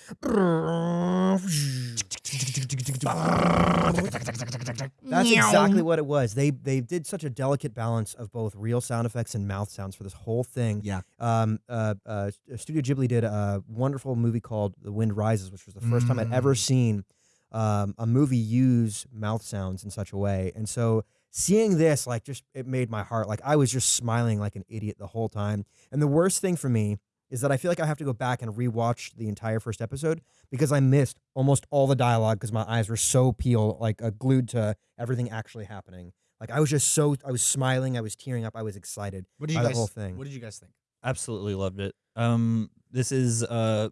That's exactly what it was. They they did such a delicate balance of both real sound effects and mouth sounds for this whole thing. Yeah. Um. Uh. uh Studio Ghibli did a wonderful movie called The Wind Rises, which was the first time I'd ever Mm. seen um, a movie use mouth sounds in such a way. And so seeing this, like, just it made my heart like I was just smiling like an idiot the whole time. And the worst thing for me is that I feel like I have to go back and rewatch the entire first episode because I missed almost all the dialogue because my eyes were so peeled, like uh, glued to everything actually happening. Like I was just so I was smiling, I was tearing up, I was excited. What did you by the guys? whole thing. What did you guys think? Absolutely loved it. Um, this is uh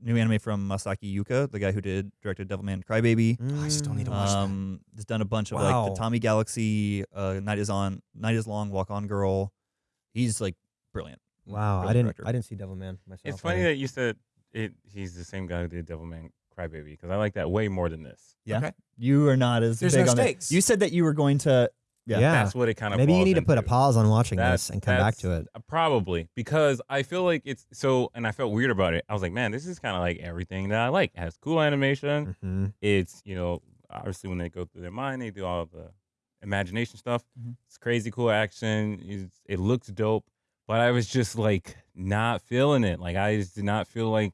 new anime from Masaaki Yuasa, the guy who did directed Devilman Crybaby. I still need to watch that. Um, has done a bunch of like the Tatami Galaxy, uh, Night is on, Night is long, Walk on Girl. He's like brilliant. Wow, I didn't director. I didn't see Devilman myself. It's funny that you said it. He's the same guy who did Devilman Crybaby because I like that way more than this. Yeah. Okay. You are not as There's big no on it. stakes. You said that you were going to. Yeah. Yeah. That's what it kind of. Maybe you need to put a pause on watching That's- this and come back to it. Probably because I feel like it's so, and I felt weird about it. I was like, man, this is kind of like everything that I like. It has cool animation. hmm It's you know, obviously when they go through their mind, they do all the imagination stuff. Mhm. It's crazy cool action. It's, it looks dope, but I was just like not feeling it. Like I just did not feel like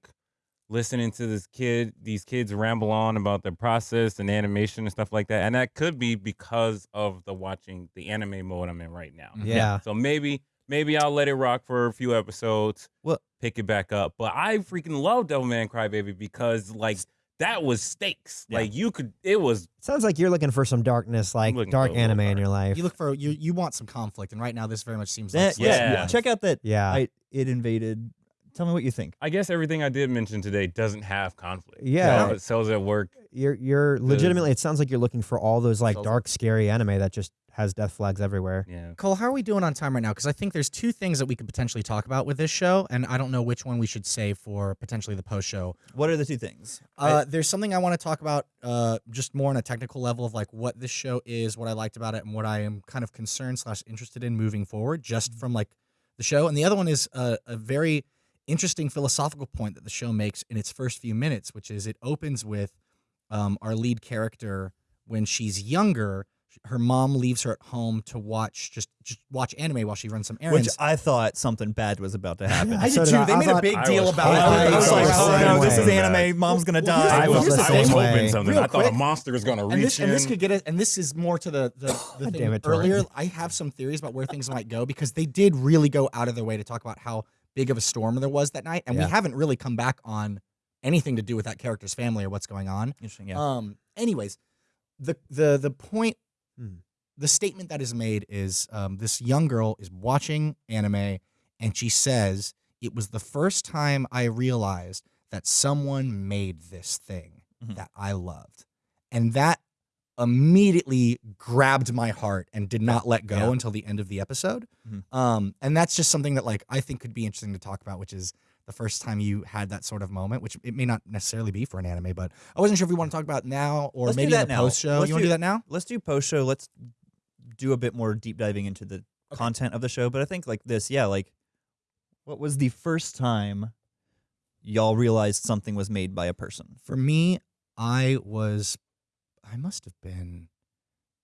listening to this kid, these kids ramble on about the process and animation and stuff like that. And that could be because of the watching the anime mode I'm in right now. Mm-hmm. Yeah. So maybe maybe I'll let it rock for a few episodes. Well- pick it back up. But I freaking love Devilman Crybaby because like that was stakes. Yeah. Like you could it was Sounds like you're looking for some darkness, like dark for a little anime in your life. You look for you. You want some conflict, and right now this very much seems Eh, like yeah. Yeah. Check out that. yeah. I, it invaded. Tell me what you think. I guess everything I did mention today doesn't have conflict. Yeah. So it Cells at Work. you're you're legitimately. It sounds like you're looking for all those like dark, scary anime that just has death flags everywhere. Yeah. Cole, how are we doing on time right now? Because I think there's two things that we could potentially talk about with this show, and I don't know which one we should save for potentially the post show. What are the two things? I- Uh, there's something I want to talk about, uh, just more on a technical level of like what this show is, what I liked about it, and what I am kind of concerned slash interested in moving forward, just from like the show. And the other one is a, a very interesting philosophical point that the show makes in its first few minutes, which is it opens with um, our lead character when she's younger. Her mom leaves her at home to watch just just watch anime while she runs some errands. Which I thought something bad was about to happen. I So did did too. I. They I made a big I deal about it. hoping- I I was was like, oh no, this is way. anime. Mom's gonna die. I well, was, I thing. was hoping way. something. Real I thought quick. a monster was gonna reach and this, in. and this could get it. And this is more to the the, the thing damn it, earlier. I have some theories about where things might go because they did really go out of their way to talk about how big of a storm there was that night, and Yeah. we haven't really come back on anything to do with that character's family or what's going on. Interesting. Yeah. Um. Anyways, the the the point, Hmm. the statement that is made is um, this young girl is watching anime, and she says it was the first time I realized that someone made this thing Mhm. that I loved, and that immediately grabbed my heart and did not let go Yeah. until the end of the episode. Mhm. Um, and that's just something that like I think could be interesting to talk about, which is the first time you had that sort of moment, which it may not necessarily be for an anime, but I wasn't sure if we want to talk about it now or Let's do maybe in that the post show. Let's You want to do- do that now? Let's do post show. Let's do a bit more deep diving into the content of the show. But I think like this, yeah, like what was the first time y'all realized something was made by a person? For me, I was, I must have been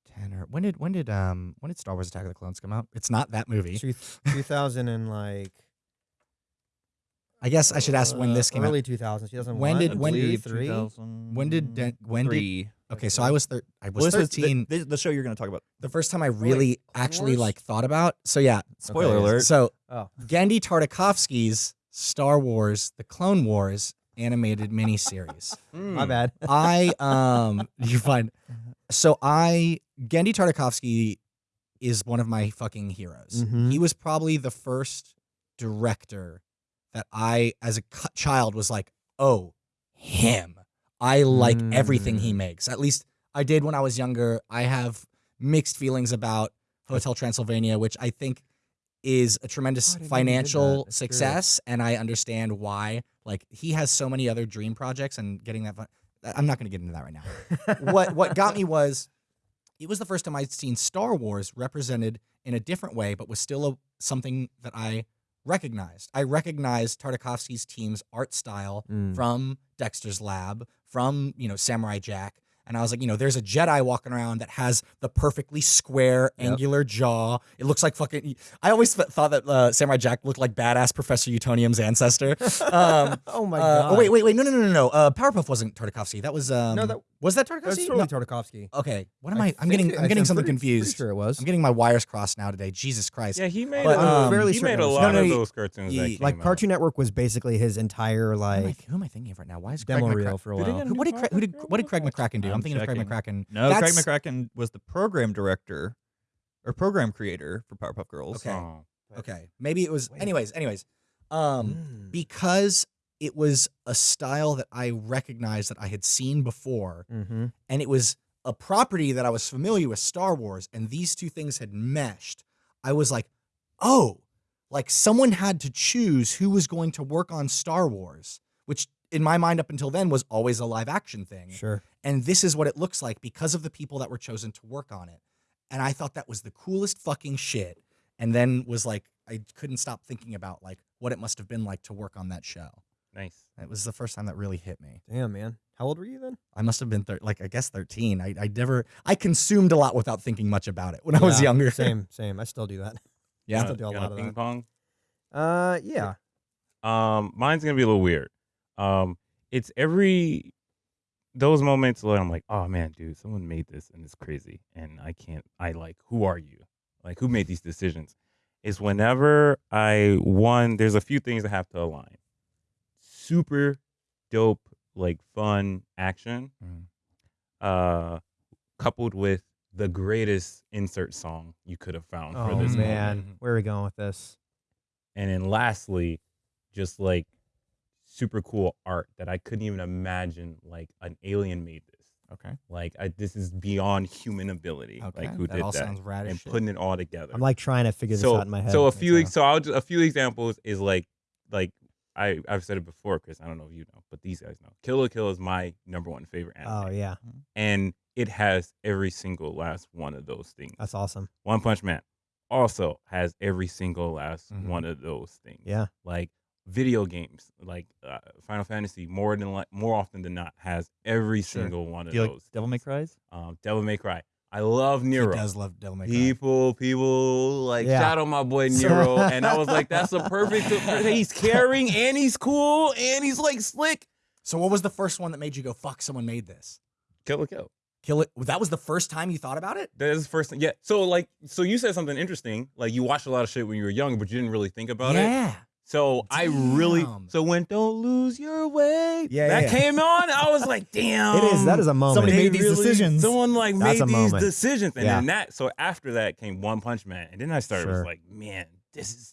ten or when did when did um when did Star Wars Attack of the Clones come out? It's not that movie. 2000 and like I guess I should ask when this came early out. 2000s. 2001. When did- when did- three? 2000 When did Den- when did- Okay, so I was thir- I was Well, this was the- thirteen. the, the show you're going to talk about. the first time I really Clone actually Wars? like thought about. So yeah, Spoiler Okay. alert. So Oh. Genndy Tartakovsky's Star Wars: The Clone Wars animated miniseries. My bad. I um you're fine. So I Genndy Tartakovsky is one of my fucking heroes. Mhm. He was probably the first director that I as a child was like, "Oh, him. I like everything he Mm. makes." At least I did when I was younger. I have mixed feelings about Hotel Transylvania, which I think is a tremendous Oh, I didn't know he did financial that. That's good. success, and I understand why. Like he has so many other dream projects, and getting that. Fun- I'm not going to get into that right now. what What got me was it was the first time I'd seen Star Wars represented in a different way, but was still a, something that I recognized. I recognized Tartakovsky's team's art style Mm. from Dexter's Lab, from you know Samurai Jack, and I was like, you know, there's a Jedi walking around that has the perfectly square, Yep. angular jaw. It looks like fucking. I always th- thought that uh, Samurai Jack looked like badass Professor Utonium's ancestor. Um, oh my uh, god. oh wait, wait, wait, no, no, no, no, no. Uh, Powerpuff wasn't Tartakovsky. That was um. No, that- was that That's Tartakovsky? totally No. Tartakovsky. Okay, what am I I? I'm getting. it- I'm getting I'm something pretty- pretty confused. sure it was. I'm getting my wires crossed now today. Jesus Christ. Yeah, he made. But, uh, um, fairly he made a lot No, no, of he- those cartoons. that he- came Like out. Cartoon Network was basically his entire Who am, I, like who am I thinking of right now? Why is demo Craig McCra- reel for a while. Who, what did Craig, who did what did Craig McCracken do? I'm, I'm thinking of Craig. McCracken. No, That's- Craig McCracken was the program director or program creator for Powerpuff Girls. Okay. Oh. Okay, maybe it was. Wait. Anyways, anyways, um, Mm. because it was a style that I recognized that I had seen before, Mm-hmm. and it was a property that I was familiar with, Star Wars, and these two things had meshed. I was like, oh, like someone had to choose who was going to work on Star Wars, which in my mind up until then was always a live action thing. Sure. And this is what it looks like because of the people that were chosen to work on it. And I thought that was the coolest fucking shit. And then was like, I couldn't stop thinking about like what it must have been like to work on that show. Nice. It was the first time that really hit me. Damn, man. How old were you then? I must have been thir- like I guess 13. I, I never I consumed a lot without thinking much about it when I was younger. Same, same. I still do that. Yeah. I still do a Got lot of ping that. pong. Uh, yeah. Um, mine's gonna be a little weird. Um, it's every those moments where I'm like, oh man, dude, someone made this and it's crazy, and I can't. I like, who are you? Like, who made these decisions? Is whenever I one, there's a few things that have to align. Super dope, like fun action, Mm. uh, coupled with the greatest insert song you could have found for Oh this moment. man, where are we going with this? And then lastly, just like super cool art that I couldn't even imagine like an alien made this. Okay. Like I, this is beyond human ability. Okay. Like who that did all that? sounds rad and shit. putting it all together. I'm like trying to figure this out in my head. so a few so I'll just, a few examples is like like I I've said it before, Chris. I don't know if you know, but these guys know. Kill la Kill is my number one favorite anime. Oh yeah, and it has every single last one of those things. that's awesome. One Punch Man also has every single last Mhm. one of those things. Yeah. Like video games, like uh, Final Fantasy, more than like more often than not, has every Sure. single one of you like those. Devil May Cries? Um, Devil May Cry. I love Nero. He does love Devil May Cry. People, people like Yeah. shout out my boy Nero, and I was like, that's a perfect. he's caring and he's cool and he's like slick. So what was the first one that made you go fuck someone made this? Kill la kill. Kill it. That was the first time you thought about it? That is the first thing. Yeah. So like, so you said something interesting. Like you watched a lot of shit when you were young, but you didn't really think about it. yeah. So I really so when don't lose your way. Yeah, that yeah. came on. I was like, damn. It is. That is a moment. Somebody made these really- decisions. Someone like That's made these decisions, and Yeah. then that. So after that came One Punch Man, and then I started was like, man, this is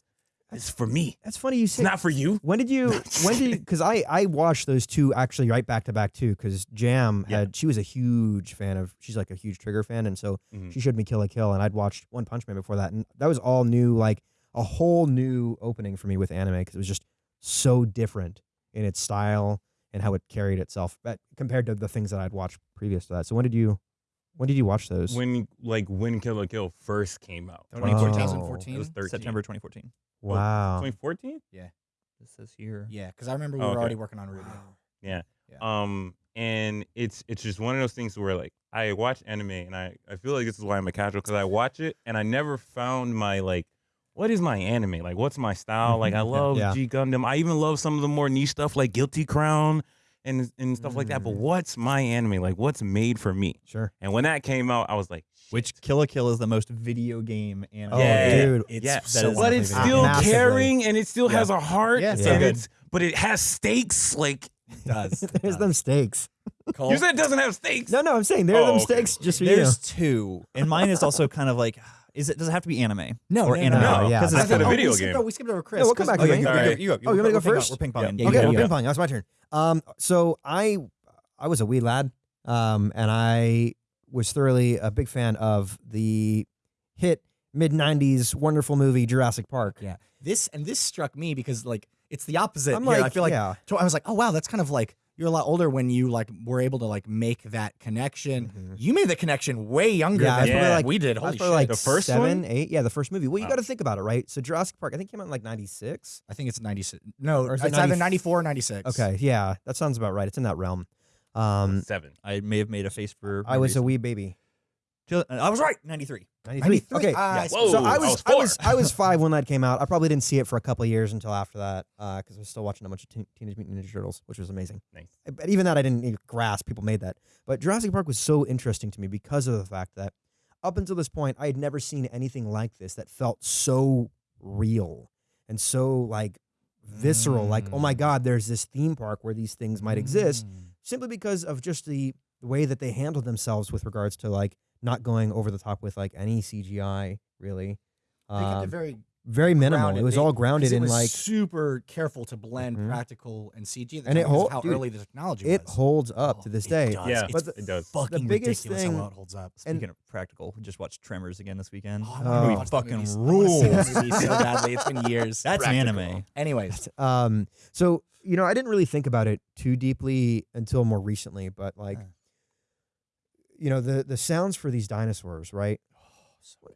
this for me. That's funny you It's say. not for you. When did you? when did? You, Because I I watched those two actually right back to back too. Because Jam Yeah. had she was a huge fan of. She's like a huge Trigger fan, and so Mhm. she showed me Kill la Kill, and I'd watched One Punch Man before that, and that was all new, like a whole new opening for me with anime because it was just so different in its style and how it carried itself, but compared to the things that I'd watched previous to that. So when did you? When did you watch those? When like when Kill la Kill first came out, Oh. 2014. it was 13. September 2014. wow. 2014. Yeah. This says here. Yeah, because I remember we Oh, were okay. already working on RWBY. Yeah. Yeah. Um, and it's it's just one of those things where like I watch anime and I I feel like this is why I'm a casual because I watch it and I never found my like what is my anime like what's my style like I love Yeah. G Gundam I even love some of the more niche stuff like Guilty Crown and and stuff like that but Mm. what's my anime like what's made for me Sure. and when that came out I was like Which shit. Kill la Kill is the most video game anime. Oh, dude. It's Yeah, so is but it's favorite. still Massively. caring and it still Yeah. has a heart Yeah, it's so and good. it's but it has stakes like It does. It There's does. them stakes. Cole, you said it doesn't have stakes No, no, I'm saying there are Oh, them okay. stakes just for you. There's two, and mine is also kind of like, is it? Does it have to be anime? No, or no, anime? no. Yeah. because it's a oh, video we skipped game. over- we skipped over Chris. Yeah, we'll come back to Okay, me. you, All you, right. go, you go. Oh, you want me to go We're ping-pong- first? We're ping Yeah, ponging. yeah, okay, yeah, we're yeah. ping pong. That's my turn. Um, so I, I was a wee lad, um, and I was thoroughly a big fan of the hit mid '90s wonderful movie Jurassic Park. Yeah. This and this struck me because like it's the opposite. I'm here. like, I feel like yeah, so I was like, oh wow, that's kind of like you're a lot older when you like were able to like make that connection. Mhm. You made the connection way younger Yeah, than that's probably what like- we did. Holy shit! like The first seven, one? eight. Yeah, the first movie. Well, you Wow. got to think about it, right? So Jurassic Park, I think came out in like '96. I think it's 96. No, Or is it's it either 90 94 or 96. Okay, yeah, that sounds about right. It's in that realm. Um, Seven. I may have made a face for. I was a wee baby. I was right. 93. 93. Okay, I Whoa, so I I was, was I was. I was five when that came out. I probably didn't see it for a couple of years until after that because I was still watching a bunch of Teen- Teenage Mutant Ninja Turtles, which was amazing. Nice. But even that, I didn't even grasp people made that. But Jurassic Park was so interesting to me because of the fact that up until this point, I had never seen anything like this that felt so real and so like visceral. Like, oh my Mm. God, there's this theme park where these things might exist Mm. simply because of just the, the way that they handled themselves with regards to like not going over the top with like any CGI really. They kept Um, it very very minimal. grounded. It was They- all 'cause grounded it in was like super careful to blend Mhm. practical and CG. The And it time because hol- of how dude, early the technology it was. holds up Oh, to this it day. does. Yeah, But the- it does. fucking biggest ridiculous thing- how well it holds up. Speaking of practical, just watched Tremors again this weekend. Oh, Oh. wanna Movie watch that fucking movie so- I wanna see that rules. so badly. It's been years. That's Practical. anime. Anyways, Um, so you know, I didn't really think about it too deeply until more recently, but like, Uh. You know, the the sounds for these dinosaurs, right? Oh,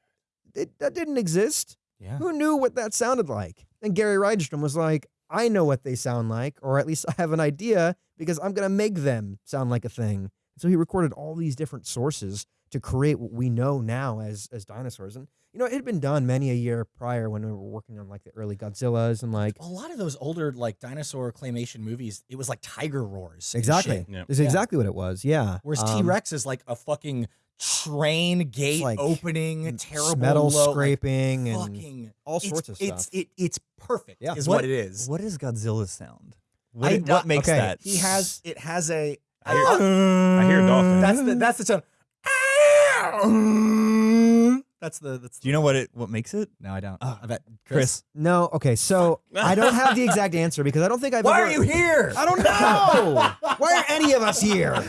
it, that didn't exist. yeah. Who knew what that sounded like? And Gary Rydstrom was like, I know what they sound like, or at least I have an idea because I'm gonna make them sound like a thing. So he recorded all these different sources to create what we know now as as dinosaurs. And you know, it had been done many a year prior when we were working on like the early Godzillas and like A lot of those older like dinosaur claymation movies, it was like tiger roars. exactly. shit. Yeah. That's Yeah. exactly what it was. Yeah. Whereas Um, T Rex is like a fucking train gate like opening, terrible metal low, like, scraping and fucking all it's- sorts of it's, stuff. It, it's perfect. Yeah. is What- what, it is. What is Godzilla's sound? What, I- what uh, makes okay. that? He has it has a. I hear, I hear a dolphin. That's the that's the tone. That's the that's. Do you know what it what makes it? No, I don't. Ah, I bet Chris. No, okay, so I don't have the exact answer because I don't think I've Why ever are you here? I don't know. Why are any of us here?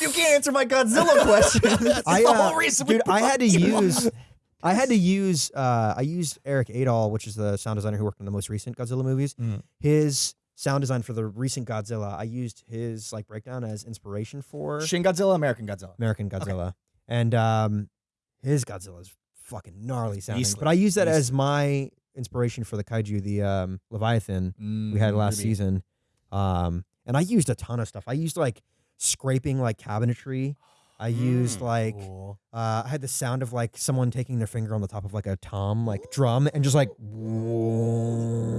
You can't answer my Godzilla question. That's I, the uh, whole reason. we dude, I had to brought on. use I had to use uh I used Erik Aadahl, which is the sound designer who worked on the most recent Godzilla movies. Mhm. His sound design for the recent Godzilla, I used his like breakdown as inspiration for Shin Godzilla, American Godzilla. American Godzilla. And um his Godzilla is fucking gnarly sounding. Beastly. But I used that as my inspiration for the kaiju, the um Leviathan we had Mm, last RWBY. season. Um, and I used a ton of stuff. I used like scraping like cabinetry. I used Mm, like Cool. uh, I had the sound of like someone taking their finger on the top of like a tom like drum and just like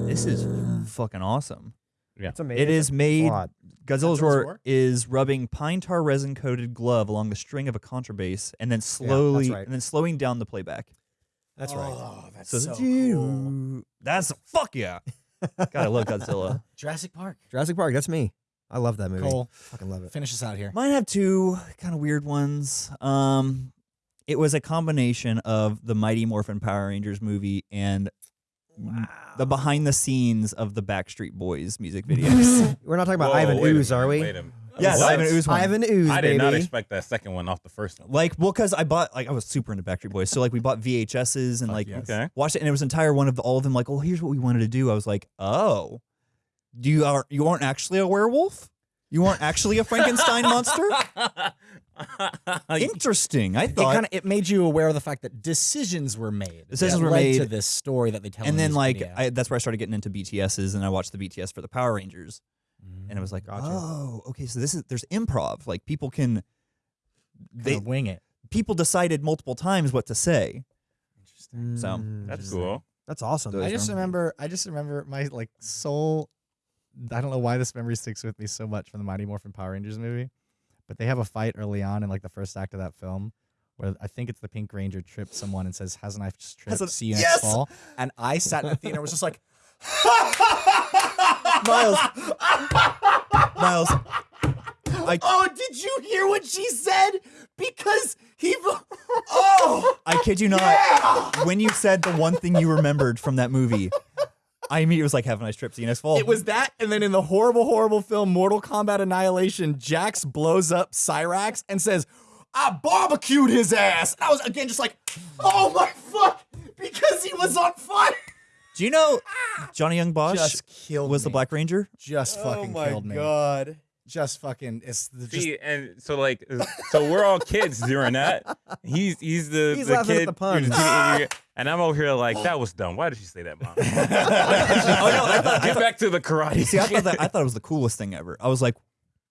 this is fucking awesome. Yeah, it's amazing. It is made. Plot. Godzilla's Godzilla's roar roar? is rubbing pine tar resin coated glove along the string of a contrabass and then slowly right. and then slowing down the playback. That's right. Oh, that's So, so, cool. that's fuck yeah. God, I love Godzilla. Jurassic Park. Jurassic Park. That's me. I love that movie. Cole, Fucking love it. finish us out here. Mine have two kind of weird ones. Um, it was a combination of the Mighty Morphin Power Rangers movie and the behind the scenes of the Backstreet Boys music videos. We're not talking about Whoa, Ivan wait Ooze, are we? Wait a minute. yes, What? Ivan Ooze one. Ivan Ooze, I baby. did not expect that second one off the first one. Like, well, because I bought like I was super into Backstreet Boys, so like we bought VHSs and Fuck like yes. Okay. watched it, and it was entire one of the, all of them. Like, oh, here's what we wanted to do. I was like, oh, do you are you aren't actually a werewolf? You aren't actually a Frankenstein monster? Interesting. I It kind of it made you aware of the fact that decisions were made. Decisions that were led made. to this story that they tell. in and then this like video. I, that's where I started getting into BTSs, and I watched the BTS for the Power Rangers, and it was like, Gotcha. oh, okay, so this is there's improv. Like people can, they Kinda wing it. people decided multiple times what to say. Interesting. So, Mm, That's cool. That's awesome. Those I just are- remember. I just remember my like soul. I don't know why this memory sticks with me so much from the Mighty Morphin Power Rangers movie, but they have a fight early on in like the first act of that film, where I think it's the Pink Ranger trips someone and says, "Hasn't I just tripped? Hasn't- See you Yes! next fall." And I sat in the theater and was just like, Miles, Miles, I "Oh, did you hear what she said? Because he, oh, I kid you not. When you said the one thing you remembered from that movie, I immediately was like, "Have a nice trip. See you next fall." It was that, and then in the horrible, horrible film Mortal Kombat Annihilation, Jax blows up Cyrax and says, "I barbecued his ass." And I was again just like, "Oh my fuck!" Because he was on fire. Do you know Johnny Young Bosch Just killed was the. Black Ranger? Just oh fucking killed me. god. just fucking. It's the, just See, and so like, so we're all kids during that. He's he's the He's the laughing at kid, the puns. you're the teenager, and I'm over here like, that was dumb. Why did she say that, mom? oh no, I thought, I Get thought back to the karate. see, I thought that I thought it was the coolest thing ever. I was like,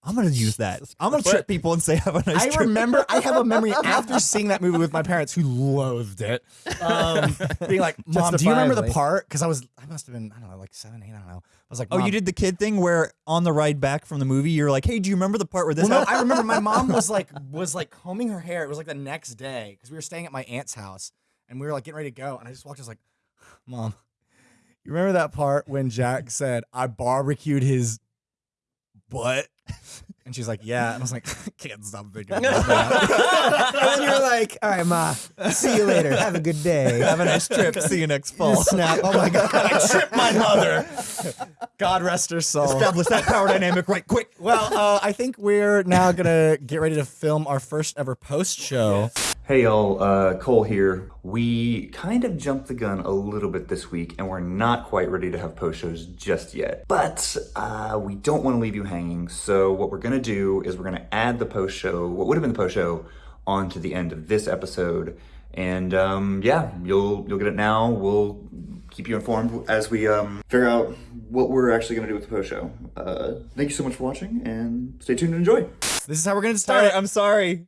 I'm gonna use that. I'm gonna trip people and say have a nice I trip. remember I have a memory after seeing that movie with my parents who loathed it. Um, being like, Mom, do you remember the part? Because I was I must have been, I don't know, like seven, eight, I don't know. I was like, Oh, you did the kid thing where on the ride back from the movie, you're like, "Hey, do you remember the part where this?" Well, no. I remember my mom was like was like combing her hair. It was like the next day because we were staying at my aunt's house and we were like getting ready to go. And I just walked. I was like, "Mom, you remember that part when Jack said I barbecued his butt?" And she's like, "Yeah." And I was like, "Can't stop thinking about that." and then you're like, all right, ma, see you later. Have a good day. have a nice trip. See you next fall. Snap! Oh my god! I tripped my mother. God rest her soul. Establish that power dynamic right quick. Well, uh, I think we're now gonna get ready to film our first ever post show. Hey y'all, uh, Cole here. We kind of jumped the gun a little bit this week and we're not quite ready to have post shows just yet. But uh, we don't want to leave you hanging, so what we're gonna do is we're gonna add the post show, what would have been the post show, onto the end of this episode. And um, yeah, you'll you'll get it now. We'll keep you informed as we um, figure out what we're actually gonna do with the post show. Uh, thank you so much for watching and stay tuned and enjoy. This is how we're gonna start Sorry, it. I'm sorry.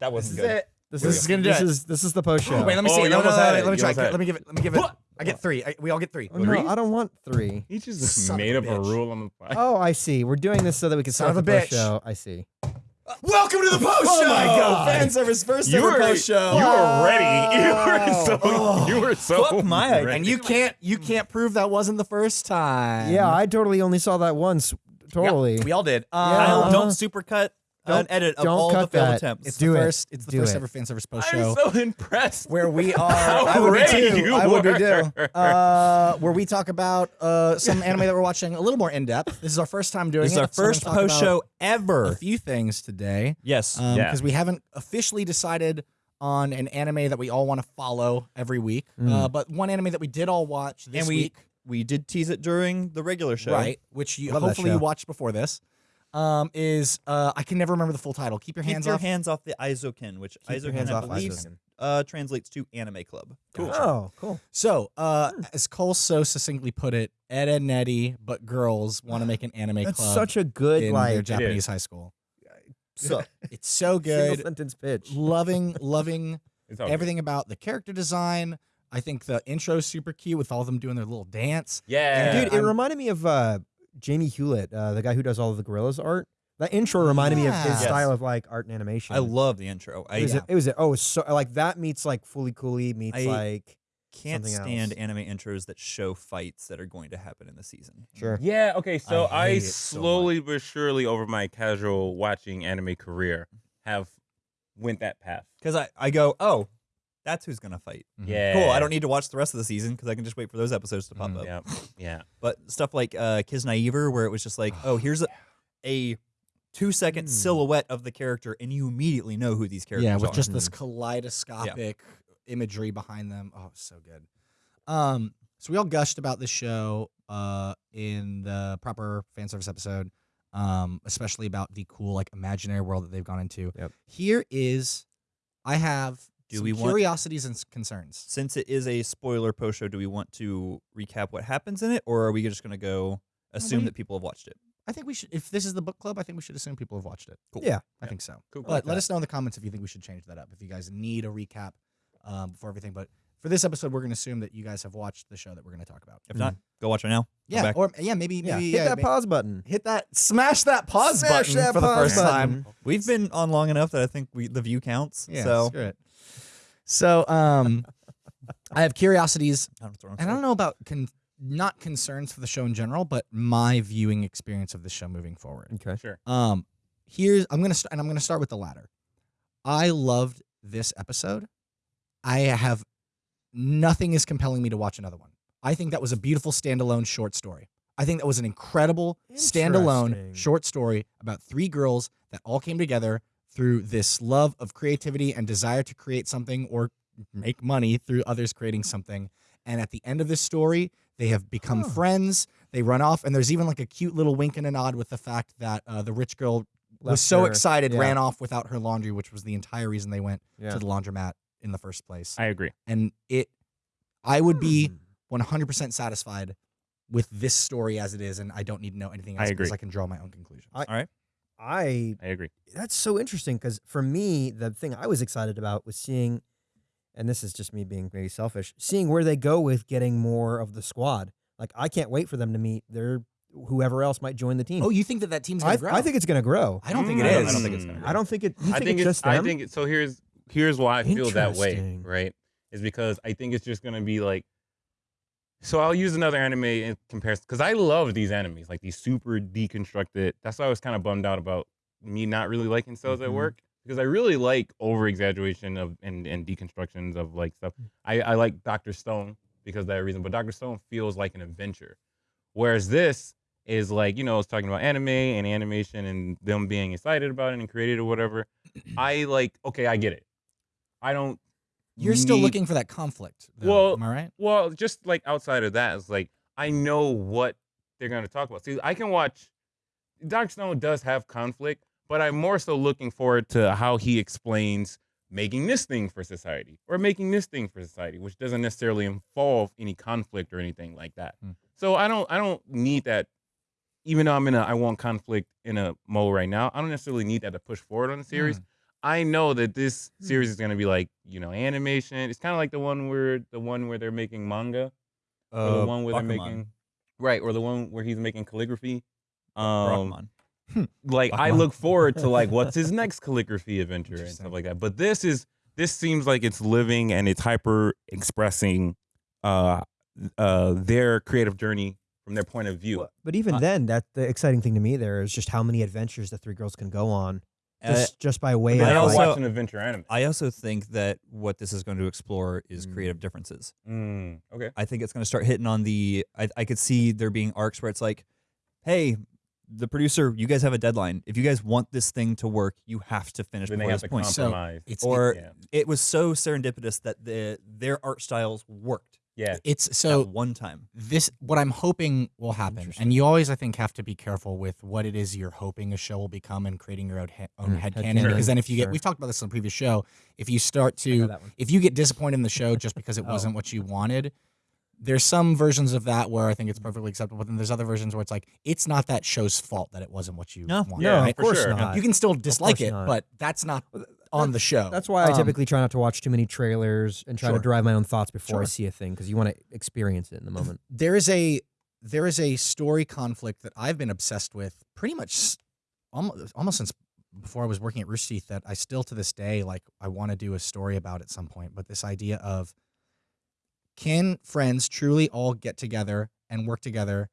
That wasn't This is it. This This is is gonna do this it. is this is the post show. Wait, let me Oh, see. you No, no, no, almost no, had no, it. let me try. almost Let me give it. Let me give it. I get three. I, we all get three. Oh, no, I don't want three. He just, just Son of made a up a bitch. rule on the fly. Oh, I see. We're doing this so that we can Son start of the a post bitch. show. I see. Welcome to the post Oh show. my God. Fan service first you ever were post show. You were ready. You were so. Oh. you were so. Fuck my- ready. and you can't you can't prove that wasn't the first time. Yeah, I totally only saw that once. Totally. we all did. Yeah. Um, Kyle, don't supercut an Don't- edit of don't all cut the failed that. attempts. It's Do the it. first. It's the Do first it. ever fan service post I'm show. so impressed. where we are. How I would be ready too. you I would be too. were. Uh, where we talk about uh, some anime that we're watching a little more in depth. This is our first time doing This is it. our so we're gonna first talk post about show A ever. few things today. Yes. because Yeah. we haven't officially decided on an anime that we all want to follow every week. Uh, but one anime that we did all watch this and we week, we did tease it during the regular show. right? Which you Love that hopefully you show. watched before this. Um, is uh, I can never remember the full title. Keep your Keep hands your off. hands off the Eizouken, which Keep your Eizouken hands I off believe Eizouken. uh, translates to anime club. Cool. Oh, cool. So, uh, as Cole so succinctly put it, Ed and Nettie, but girls want to make an anime That's club such a good in their like Japanese high school. So It's so single good. sentence pitch. loving, loving It's all everything about the character design. I think the intro is super cute with all of them doing their little dance. good. Yeah, Dude, it I'm- reminded me of uh, Jamie Hewlett, uh, the guy who does all of the Gorillaz art. That intro reminded me of his Yes. style of like art and animation. I love the intro. I it was, it was oh, it was so like that meets like Fooly Cooly meets I- like can't something stand else. anime intros that show fights that are going to happen in the season. sure. Yeah, okay, so I I, hate it so slowly but surely over my casual watching anime career have went that path. Because I, I go, oh, that's who's going to fight. Yeah. Cool. I don't need to watch the rest of the season because I can just wait for those episodes to pop Mm, up. Yeah. Yeah. But stuff like uh, Kiznaiver, where it was just like, oh, here's a, a two second silhouette of the character, and you immediately know who these characters are. yeah, with are. just this kaleidoscopic imagery behind them. Oh, so good. Um, so we all gushed about this show uh in the proper fan service episode, um, especially about the cool like imaginary world that they've gone into. Yep. Here is, I have Do some we want- curiosities and concerns. Since it is a spoiler post show, do we want to recap what happens in it, or are we just going to go assume we- that people have watched it? I think we should. If this is the book club, I think we should assume people have watched it. Cool. Yeah. I think so. Cool. But let us know in the comments if you think we should change that up. If you guys need a recap um, before everything. But for this episode, we're going to assume that you guys have watched the show that we're going to talk about. If not, go watch it now. Yeah, back. or yeah, maybe Yeah, maybe hit yeah, that may- pause button. hit that, smash that pause Smash button that for the pause first time. We've been on long enough that I think we the view counts. Yeah, so screw it. So, um, I have curiosities, I don't, and I don't know about con- not concerns for the show in general, but my viewing experience of the show moving forward. Okay. Sure. Um, here's I'm gonna st- and I'm gonna start with the latter. I loved this episode. I have nothing is compelling me to watch another one. I think that was a beautiful standalone short story. I think that was an incredible standalone Interesting. short story about three girls that all came together through this love of creativity and desire to create something or make money through others creating something. And at the end of this story, they have become Huh. friends. they run off, and there's even like a cute little wink and a nod with the fact that uh, the rich girl was so her- excited, yeah. ran off without her laundry, which was the entire reason they went Yeah. to the laundromat in the first place. I agree. and it, I would be Hmm. 100% satisfied with this story as it is, and I don't need to know anything I else because agree. I can draw my own conclusions. I- All right. I I agree. that's so interesting because for me, the thing I was excited about was seeing, and this is just me being maybe selfish, seeing where they go with getting more of the squad. Like I can't wait for them to meet their whoever else might join the team. oh, you think that that team's gonna I, grow? I think it's going to grow. I don't think Mm, it I don't- I don't think it's gonna Mm. I don't think it. You I think, think it's it's. just I them? think it, so. Here's here's why I feel that way. Right, is because I think it's just gonna be like. So I'll use another anime in comparison because I love these animes, like these super deconstructed. That's why I was kind of bummed out about me not really liking cells at Mhm. work because I really like over exaggeration of and, and deconstructions of like stuff. I, I like Doctor Stone because of that reason, but Doctor Stone feels like an adventure, whereas this is like you know it's talking about anime and animation and them being excited about it and created or whatever. I like okay, I get it. I don't. You're still need- looking for that conflict. Though, Well, am I right? well, just like outside of that, it's like I know what they're going to talk about. See, I can watch. Doctor Stone does have conflict, but I'm more so looking forward to how he explains making this thing for society or making this thing for society, which doesn't necessarily involve any conflict or anything like that. Hmm. So I don't, I don't need that. Even though I'm in a, I want conflict in a mode right now. I don't necessarily need that to push forward on the series. I know that this series is going to be like, you know, animation. It's kind of like the one where the one where they're making manga, or the Uh, one where they're making, right, or the one where he's making calligraphy. Um, Bakuman. like I look forward to like what's his next calligraphy adventure and stuff like that. But this is this seems like it's living and it's hyper expressing uh uh their creative journey from their point of view. But even Uh, then, that the exciting thing to me there is just how many adventures the three girls can go on, Uh, just just by way But of I also- like, an adventure anime. I also think that what this is going to explore is Mm. creative differences. Mm, okay. I think it's going to start hitting on the. I, I could see there being arcs where it's like, hey, the producer, you guys have a deadline. If you guys want this thing to work, you have to finish Then they before have this to point. So- It's Or yeah. it was so serendipitous that the their art styles worked yeah. it's so one time. this what I'm hoping will happen, and you always I think have to be careful with what it is you're hoping a show will become and creating your own, he- own Mm, head headcanon. canon. Because then if you get, Sure. we've talked about this on a previous show, if you start to, if you get disappointed in the show just because it Oh. wasn't what you wanted. There's some versions of that where I think it's perfectly acceptable, but then there's other versions where it's like it's not that show's fault that it wasn't what you No. wanted. No, right? of course sure. not. You can still dislike it, not. but that's not on the show. That's why I Um, typically try not to watch too many trailers and try Sure. to drive my own thoughts before I see a thing because you want to experience it in the moment. there is a there is a story conflict that I've been obsessed with pretty much almost, almost since before I was working at Rooster Teeth that I still to this day like I want to do a story about at some point. But this idea of can friends truly all get together and work together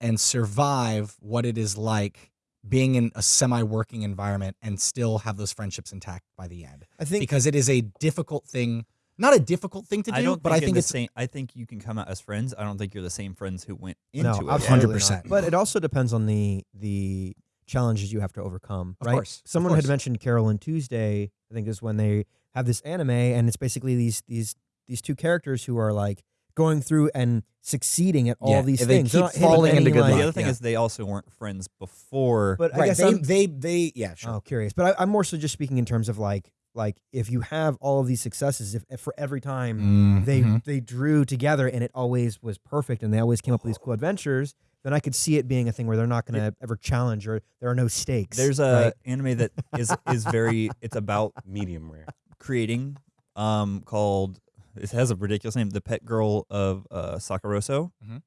and survive what it is like being in a semi-working environment and still have those friendships intact by the end? I think Because it is a difficult thing, not a difficult thing to do, I don't but think I in think the it's same. I think you can come out as friends. I don't think you're the same friends who went into no, it. 100%. But it also depends on the the challenges you have to overcome. Of right? course, of Someone course. had mentioned Carol and Tuesday. I think is when they have this anime, and it's basically these these these two characters who are like going through and succeeding at all Yeah, these they things. They're keep not hitting falling into good like- the other thing yeah. is they also weren't friends before. But I guess They, I'm, they they yeah sure. Oh, curious. But I, I'm more so just speaking in terms of like like if you have all of these successes, if, if for every time they Mhm. they drew together and it always was perfect and they always came up with these cool adventures, then I could see it being a thing where they're not going to ever challenge or there are no stakes. There's a right? anime that is is very. It's about Medium rare. creating, um, called. It has a ridiculous name, The Pet Girl of uh, Sakurasou, Mhm.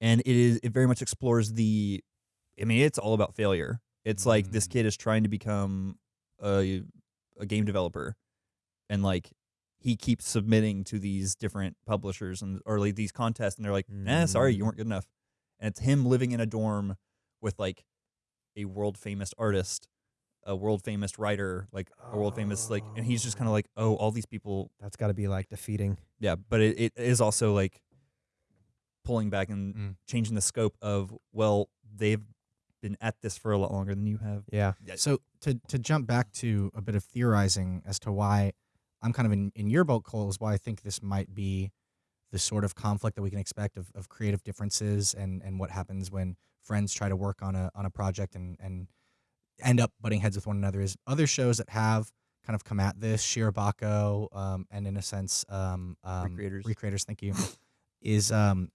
and it is. It very much explores the. I mean, it's all about failure. It's like this Mm. kid is trying to become a a game developer, and like he keeps submitting to these different publishers and or like these contests, and they're like, "Nah, sorry, you Mm. weren't good enough." And it's him living in a dorm with like a world famous artist, a world famous writer, like a world famous like, and he's just kind of like, "Oh, all these people." That's got to be like defeating. Yeah, but it, it is also like pulling back and Mm. changing the scope of well, they've been at this for a lot longer than you have. Yeah. So to to jump back to a bit of theorizing as to why I'm kind of in, in your boat, Cole, is why I think this might be the sort of conflict that we can expect of, of creative differences and and what happens when friends try to work on a on a project and and end up butting heads with one another is other shows that have kind of come at this Shirobako um, and in a sense um, um, Re:Creators. Re:Creators thank you is um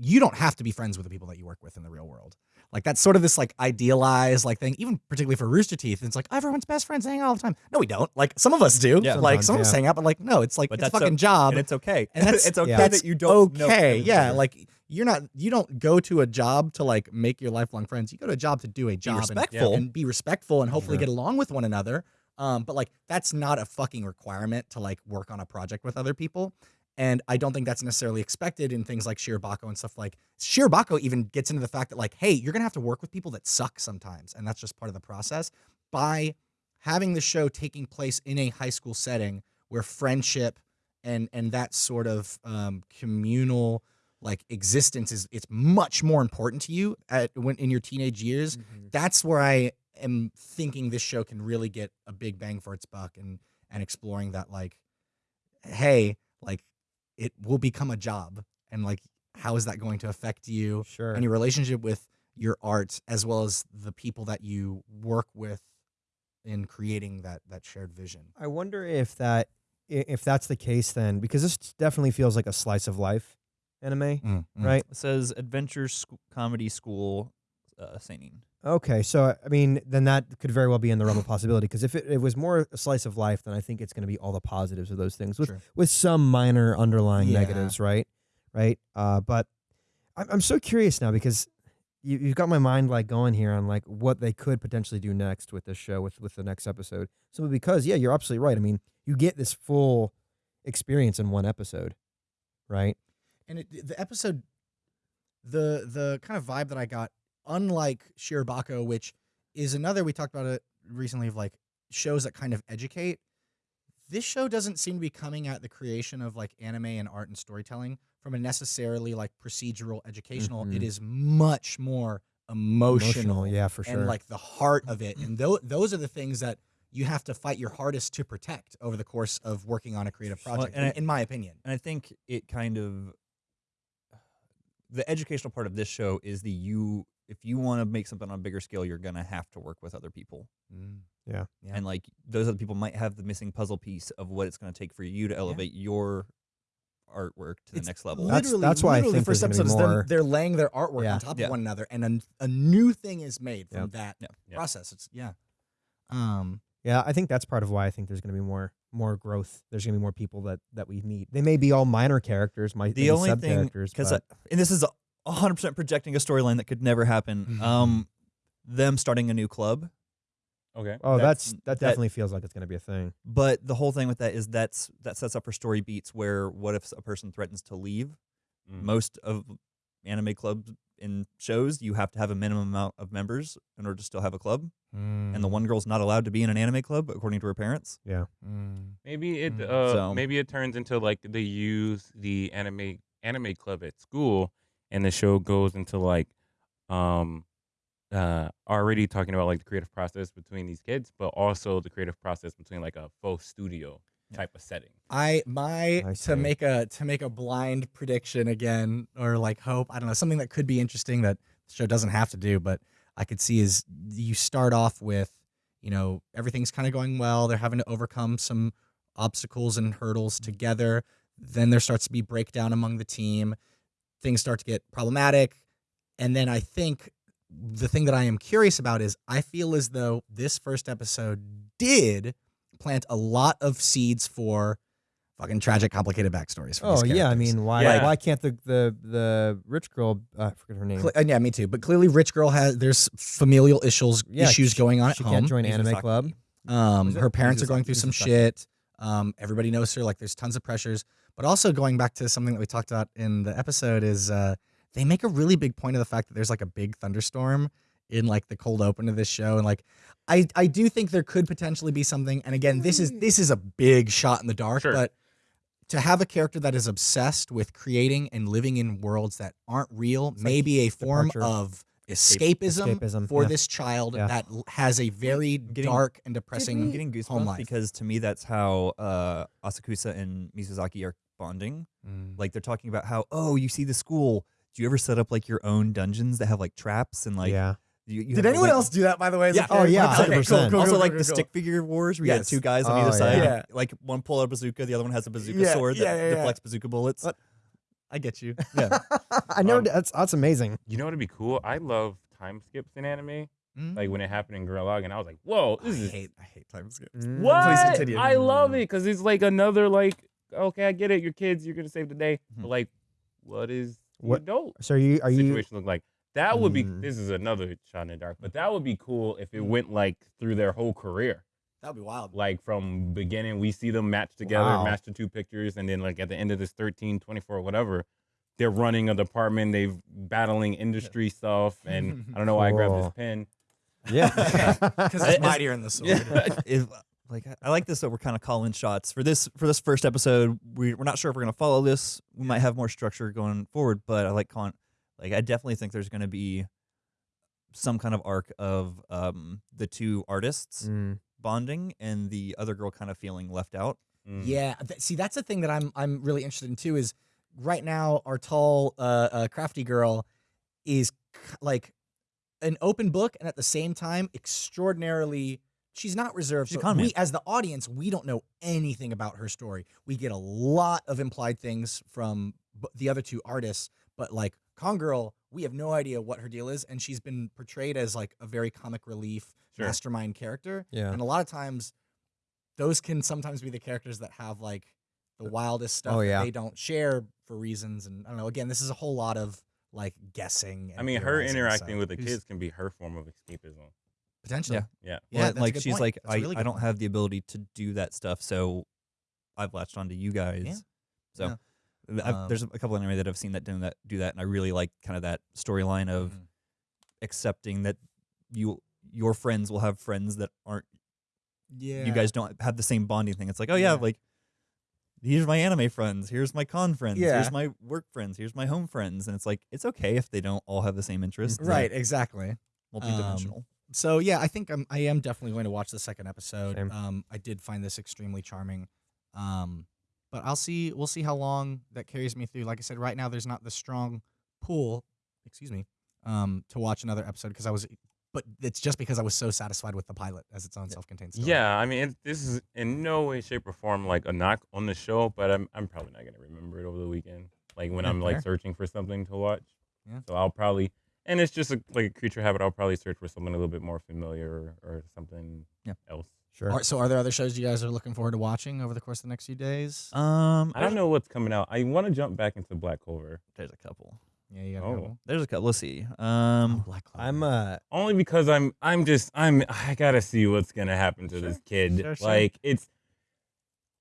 you don't have to be friends with the people that you work with in the real world like that's sort of this like idealized like thing even particularly for Rooster Teeth it's like everyone's best friends hang out all the time no we don't like some of us do Yeah. like Sometimes, some of us yeah. hang out but like no it's like But it's a that's fucking o- job and it's okay. and that's it's okay yeah. that you don't. know okay yeah like you're not you don't go to a job to like make your lifelong friends you go to a job to do a job and- respectful. and, be respectful and hopefully get along with one another um but like that's not a fucking requirement to like work on a project with other people and I don't think that's necessarily expected in things like Shirobako and stuff like Shirobako even gets into the fact that like, hey, you're gonna have to work with people that suck sometimes, and that's just part of the process. By having the show taking place in a high school setting where friendship and and that sort of um, communal like existence is it's much more important to you at when in your teenage years. Mm-hmm. That's where I am thinking this show can really get a big bang for its buck and and exploring that like, hey, like it will become a job and like how is that going to affect you Sure. and your relationship with your art as well as the people that you work with in creating that that shared vision. I wonder if that if that's the case then because this definitely feels like a slice of life anime, Mm, right? It says Adventure Sc- Comedy School uh, singing. Okay, so I mean, then that could very well be in the realm of possibility. Because if it, it was more a slice of life, then I think it's going to be all the positives of those things, with Sure. with some minor underlying Yeah. negatives, right? Right. Uh, but I'm I'm so curious now because you you've got my mind like going here on like what they could potentially do next with this show with with the next episode. Simply because, yeah, you're absolutely right. I mean, you get this full experience in one episode, right? And it, the episode, the the kind of vibe that I got, unlike Shirobako, which is another we talked about it recently of like shows that kind of educate. This show doesn't seem to be coming at the creation of like anime and art and storytelling from a necessarily like procedural educational. It Mhm. is much more emotional, yeah, for sure. and like the heart of it. And tho- those are the things that you have to fight your hardest to protect over the course of working on a creative Well, project, and in, I- in my opinion. And I think it kind of the educational part of this show is the you if you want to make something on a bigger scale, you're gonna have to work with other people. Yeah. And like those other people might have the missing puzzle piece of what it's gonna take for you to elevate your artwork to the next level. That's- Literally, that's why I literally think first there's gonna episode be is them, they're laying their artwork Yeah. on top Yeah. of one another, and a, a new thing is made from Yep. that Yeah. Yeah. process. It's yeah. Um, Yeah, I think that's part of why I think there's going to be more more growth. There's going to be more people that that we meet. They may be all minor characters, might the only sub thing characters, because and this is a hundred percent projecting a storyline that could never happen. Mhm. Um, them starting a new club, Okay. oh, that's- that's, that that- definitely feels like it's going to be a thing. but the whole thing with that is that's that sets up for story beats where what if a person threatens to leave? Mm. Most of anime clubs in shows you have to have a minimum amount of members in order to still have a club, and the Mm. one girl's not allowed to be in an anime club according to her parents. Yeah, mm, Maybe it Mm. uh So- maybe it turns into like they use the anime anime club at school and the show goes into like um uh already talking about like the creative process between these kids, but also the creative process between like a faux studio type of setting. I my I to make a to make a blind prediction again, or like hope. I don't know something that could be interesting that the show doesn't have to do, but I could see is you start off with you know everything's kind of going well. They're having to overcome some obstacles and hurdles mm-hmm. together. Then there starts to be breakdown among the team. Things start to get problematic. And then I think the thing that I am curious about is I feel as though this first episode did plant a lot of seeds for fucking tragic, complicated backstories. For Oh these yeah, I mean, why Yeah. why can't the the the rich girl? Uh, I forget her name. Cle- and yeah, me too. But clearly, Rich Girl has there's familial issues Yeah, issues she- going on at she home. can't join anime club. Um, her parents are going through some shit. Um, everybody knows her. Like, there's tons of pressures. But also going back to something that we talked about in the episode is uh, they make a really big point of the fact that there's like a big thunderstorm in like the cold open of this show, and like I I do think there could potentially be something. And again, this is this is a big shot in the dark, Sure. but to have a character that is obsessed with creating and living in worlds that aren't real, like may be a form departure. of escapism, Escapism, for yeah. this child Yeah. that has a very Getting- dark and I'm depressing getting home life. because to me that's how uh, Asakusa and Mizusaki are bonding. Mm. Like they're talking about how oh you see the school. Do you ever set up like your own dungeons that have like traps and like yeah. You, you Did anyone else do that, by the way? as a Yeah. Oh, yeah, Okay, 100%. cool, also cool, like cool, the cool. stick figure wars where you Yes. had two guys on Oh, either side. yeah. Like one pull out a bazooka, the other one has a bazooka Yeah, sword that yeah, yeah, yeah. deflects bazooka bullets. What? I get you. Yeah. I never. Um, that's that's amazing. You know what'd be cool? I love time skips in anime. Mm. Like when it happened in Gurren Lagann, I was like, "Whoa, I is hate, I hate time skips. Mm. what?" continue. I love it because it's like another like, okay, I get it. Your kids, you're gonna save the day, Mhm. but like, what is What- adult So are you are you? situation look like? That would be. Mm. This is another shot in the dark, but that would be cool if it Mm. went like through their whole career. That'd be wild. Like from beginning, we see them match together, Wow. match the two pictures, and then like at the end of this 13, 24, whatever, they're running a department, they've battling industry stuff, and I don't know why I grabbed this Cool. pen. Yeah. Because it's It's- mightier in the sword. if like I like this that we're kind of calling shots for this for this first episode. We we're not sure if we're gonna follow this. We might have more structure going forward, but I like calling. Like I definitely think there's gonna be some kind of arc of um the two artists Mm. bonding and the other girl kind of feeling left out. Mm. Yeah, th- see, that's the thing that I'm I'm really interested in too. Is right now our tall, uh, uh crafty girl is k- like an open book, and at the same time, extraordinarily. She's not reserved. She's a so con we, as the audience, we don't know anything about her story. We get a lot of implied things from b- the other two artists, but like Con Girl, we have no idea what her deal is, and she's been portrayed as like a very comic relief Sure. mastermind character. Yeah. And a lot of times, those can sometimes be the characters that have like the uh, wildest stuff Oh, that yeah. they don't share for reasons. And I don't know. Again, this is a whole lot of like guessing. I mean, her interacting so with the kids can be her form of escapism. potentially. Yeah. Yeah. Yeah, Well, that's a like she's point. like That's I, really I don't point. have the ability to do that stuff, so I've latched onto you guys. Yeah. So Yeah. Th- I've- Um, there's a couple anime that I've seen that doing that do that, and I really like kind of that storyline of Mhm. accepting that you your friends will have friends that aren't Yeah. you guys don't have the same bonding thing. It's like, oh yeah, Yeah. like here's my anime friends, here's my con friends, Yeah. here's my work friends, here's my home friends, and it's like it's okay if they don't all have the same interests. They're Right. Exactly. multidimensional. So yeah, I think I'm, I am definitely going to watch the second episode. Same. Um, I did find this extremely charming. Um, but I'll see. We'll see how long that carries me through. Like I said, right now there's not the strong pull. Excuse me. Um, to watch another episode because I was, but it's just because I was so satisfied with the pilot as its own self-contained story. Yeah, I mean, it, this is in no way, shape, or form like a knock on the show, but I'm I'm probably not gonna remember it over the weekend. Like when Yeah, I'm like searching for something to watch. Yeah. So I'll probably, and it's just a, like a creature habit. I'll probably search for something a little bit more familiar or, or something Yeah. else. Sure. Are, so are there other shows you guys are looking forward to watching over the course of the next few days? Um, I don't know what's coming out. I want to jump back into Black Clover There's a couple. yeah, you got oh. a couple. There's a couple. Let's see. Oh, Um, Black Clover. I'm uh only because I'm I'm just I'm I gotta see what's gonna happen to this kid. Sure, sure. Like it's,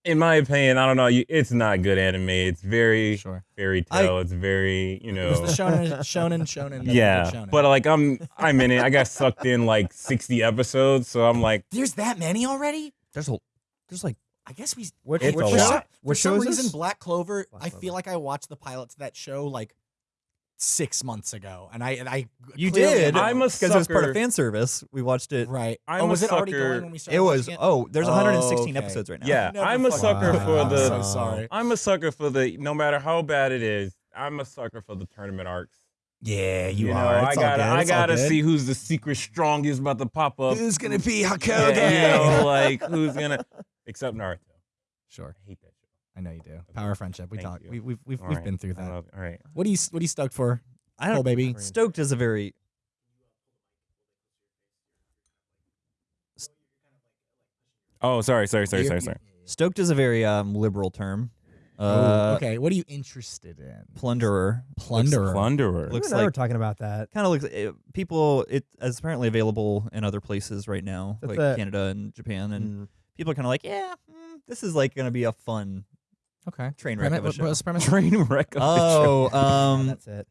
in my opinion, I don't know. You, it's not good anime. It's very sure. fairy I- tale. it's very you know. It was the shonen, shonen, shonen. yeah, shonen. but like I'm I'm in it. I got sucked in like 60 episodes, so I'm like, there's that many already. there's a there's like I guess we. which It's which a for show- some, lot. for some reason. Black Clover. Black I feel like I watched the pilot to that show like six months ago, and I and I you did. I'm a because it was part of fan service. We watched it. right. I'm oh, a was it already going when we started? It was. watching Oh, there's 116 Oh, okay. episodes right now. yeah, Never I'm a sucker mind. for I'm the. so sorry. I'm a sucker for the. No matter how bad it is, I'm a sucker for the tournament arcs. Yeah, you, know, are. I It's all gotta, good. I gotta good. see who's the secret strongest about to pop up. who's gonna be Yeah, you know, like who's gonna, except Naruto. Sure, I hate that show. I know you do. Power of friendship. We Thank talked. you. We, we've we've, All we've right, been through I that. love- all right. What are you What are you stoked for? I Oh, don't. baby. Stoked is a very Oh, sorry, sorry, sorry, sorry, sorry. stoked is a very um liberal term. Ooh, Uh, okay, what are you interested in? Plunderer. Plunderer. Plunderer. Looks you and I were like- talking about that. Kind of looks. It, people. It is apparently available in other places right now, That's like a- Canada and Japan, and Mm. people are kind of like, yeah, mm, this is like gonna be a fun Okay. train wreck of a what- show. the premise? Train wreck. of. Oh, um, that's it.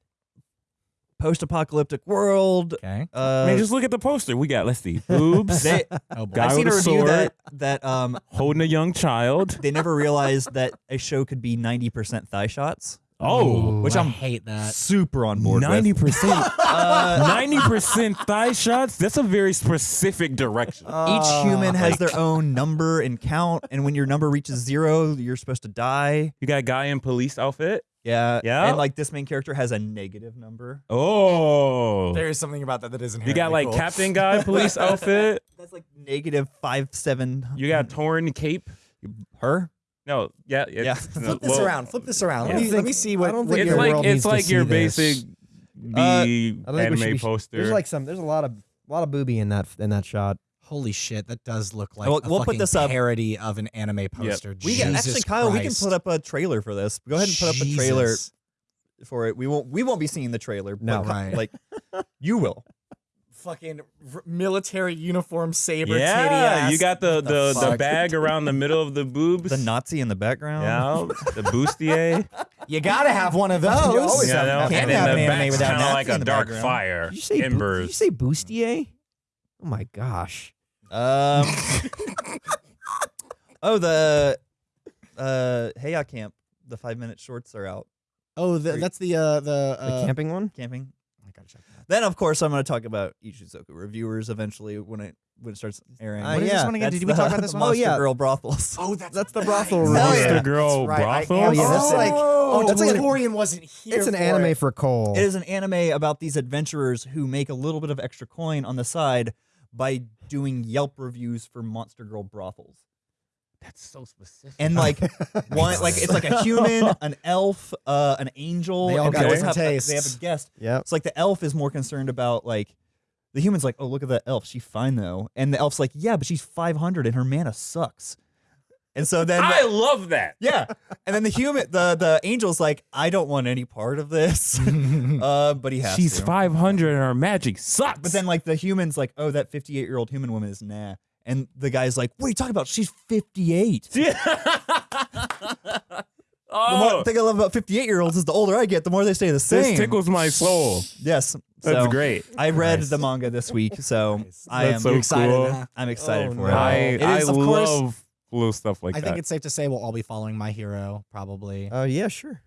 post-apocalyptic world. Okay. Uh, I mean, just look at the poster. We got, let's see, boobs, they, Oh boy. Guy I've seen with a a review sword. that that um holding a young child. they never realized that a show could be ninety percent thigh shots. Oh, which I I'm hate that. super on board ninety with. percent, Uh, ninety percent thigh shots. That's a very specific direction. each human has like- their own number and count, and when your number reaches zero, you're supposed to die. you got a guy in police outfit. Yeah, Yeah. And like this main character has a negative number. Oh, There is something about that that isn't. you got like Captain Guy police outfit. That's like negative five seven. You got torn cape. her. No, yeah, it's, Yeah. no, Flip this well, around. Flip this around. Yeah. Let, me, I let me see what. I don't think It's your the like world it's needs to like your see basic B Uh, I think we anime should be- poster. There's like some. There's a lot of a lot of booby in that in that shot. Holy shit, that does look like We'll- a we'll put fucking this up. parody of an anime poster. We can actually, Kyle. We can put up a trailer for this. Go ahead and put up a trailer for it. We won't. We won't be seeing the trailer. No. Ky- Right. like you will. Fucking r- military uniform saber titty yeah, ass. you got the What the, the, bag around the middle of the boobs. The Nazi in the background. yeah, the bustier. You gotta have one of those. You always yeah, have- no, can't and have an anime back's without kind of Nazi like in a the dark background. fire. Did you say? bu- embers. Did you say bustier? Oh my gosh. Um. oh, the uh Heya Camp. The five minute shorts are out. Oh, the, that's the uh the, The uh, camping one. Camping. I gotta check that. Then of course I'm going to talk about Ishuzoku reviewers eventually when it when it starts airing. Uh, What is this one again? Did we the- talk about this the one? Oh, Monster yeah. Girl brothels. Oh, that's That's the brothel Hell review. yeah. Monster Girl That's right. I brothel? Yeah, that's just like, like- oh, that's like an- Torian wasn't here. It's an for anime it. for Cole. It is an anime about these adventurers who make a little bit of extra coin on the side by doing Yelp reviews for Monster Girl brothels. That's so specific. And like one, like it's like a human, an elf, uh, an angel. They all and got always different have, a- They have a guest. Yeah. It's like the elf is more concerned about like the human's like, oh look at that elf, she's fine though, and the elf's like, yeah, but she's 500 and her mana sucks. And so then I love that. yeah, and then the human, the the angel's like, I don't want any part of this, uh, but he has She's to. 500 and her magic sucks. But then like the human's like, oh, that 58 year old human woman is nah. And the guy's like, what are you talking about? She's 58. The oh, more thing I love about 58 year olds is the older I get, the more they stay the same. this tickles my soul. Yes. That's so great. I read the manga this week, so I That's am so excited, cool. I'm excited Oh, for no. I, it. It I is, of course, love cool stuff like that. I that. think it's safe to say we'll all be following My Hero, probably. Oh yeah, sure.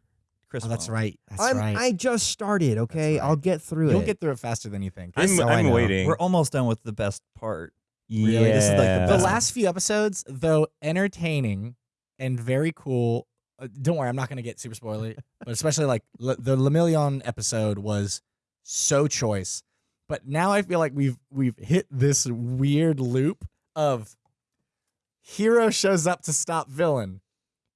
Chris. oh, that's Wong. right. That's I'm, right. I just started. Okay, right. I'll get through it. You'll it. get through it faster than you think. I'm, so I I'm know. waiting. We're almost done with the best part. Yeah. this is like the the last few episodes, though entertaining and very cool. Uh, don't worry, I'm not going to get super spoilery, but especially like L- the Lemillion episode was so choice. But now I feel like we've we've hit this weird loop of hero shows up to stop villain.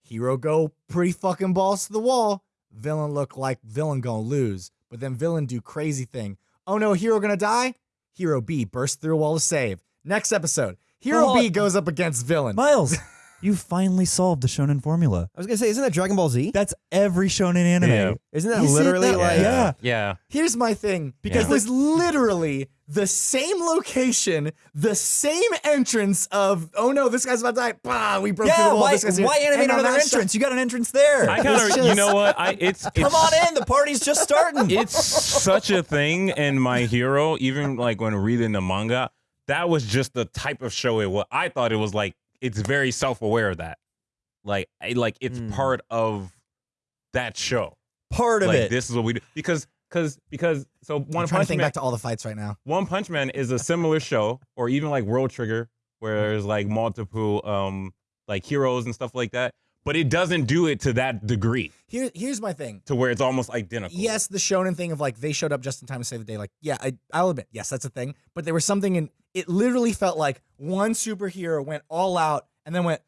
Hero go pretty fucking balls to the wall. Villain look like villain gonna lose, but then villain do crazy thing. Oh no, hero gonna die. Hero B burst through a wall to save. Next episode, Hero Well, B goes up against villain. Miles, you finally solved the shonen formula. I was gonna say, isn't that Dragon Ball Z? That's every shonen anime. Yeah. Isn't that Is it literally that- like? Yeah. yeah. Here's my thing because Yeah. there's literally the same location, the same entrance of oh no, this guy's about to die. Bah, we broke through Yeah, the wall. why, this guy's here. why animate And on another that shot- entrance? You got an entrance there. I kind It's of, you know what? I it's, it's Come on in. The party's just starting. It's such a thing in My Hero. Even like when reading the manga, that was just the type of show it was. I thought it was like it's very self aware of that. Like, like it's Mm. part of that show. part of like it. this is what we do because because because so I'm One trying to Punch think Man. back to all the fights right now. One Punch Man is a similar show, or even like World Trigger, where there's like multiple um like heroes and stuff like that. But it doesn't do it to that degree, Here, here's my thing. to where it's almost identical. Yes, the shonen thing of like they showed up just in time to save the day. Like, yeah, I, I'll admit, yes, that's a thing. But there was something in it. Literally felt like one superhero went all out and then went,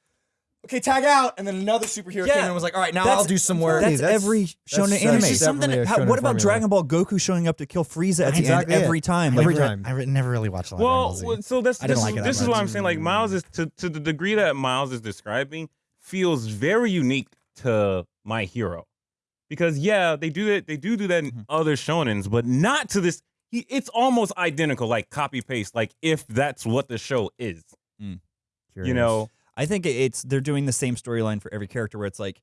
okay, tag out, and then another superhero Yeah, came in and was like, all right, now that's- I'll do some work. That's, That's- every that's- shonen that's anime. definitely Something. a how- what about formula. Dragon Ball Goku showing up to kill Frieza at the Exactly end it. every time? Every Like, time. I never really watched a lot Well, of well, so this I this didn't is, like it this is much. what I'm saying. Like Miles is to to the degree that Miles is describing feels very unique to My Hero, because yeah, they do that. They do do that in Mhm. other shonens, but not to this. He, it's almost identical, like copy paste. Like if that's what the show is, you know. I think it's they're doing the same storyline for every character, where it's like,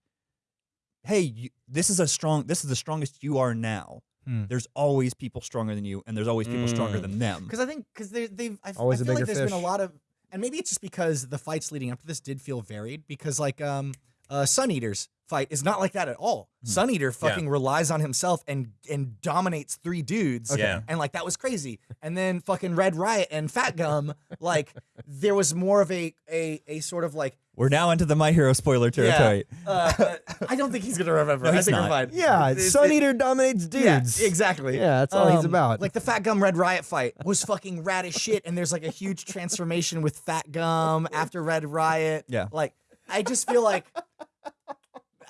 hey, you, this is a strong. This is the strongest you are now. Hmm. There's always people stronger than you, and there's always people stronger Mm. than them. Because I think because they've I, Always I a feel like bigger there's been a lot of and maybe it's just because the fights leading up to this did feel varied because like um uh Sun Eaters fight is not like that at all. Sun Eater fucking relies on himself and and dominates three dudes. Okay. Yeah. And like that was crazy. And then fucking Red Riot and Fat Gum, like there was more of a a a sort of like We're now into the My Hero spoiler territory. uh, uh, I don't think he's gonna remember. No, I think not. we're fine. Yeah, It's- Sun it- Eater dominates Yeah, dudes. exactly. Yeah, that's all he's Um, about. Like the Fat Gum Red Riot fight was fucking rad as shit, and there's like a huge transformation with Fat Gum after Red Riot. Yeah. Like I just feel like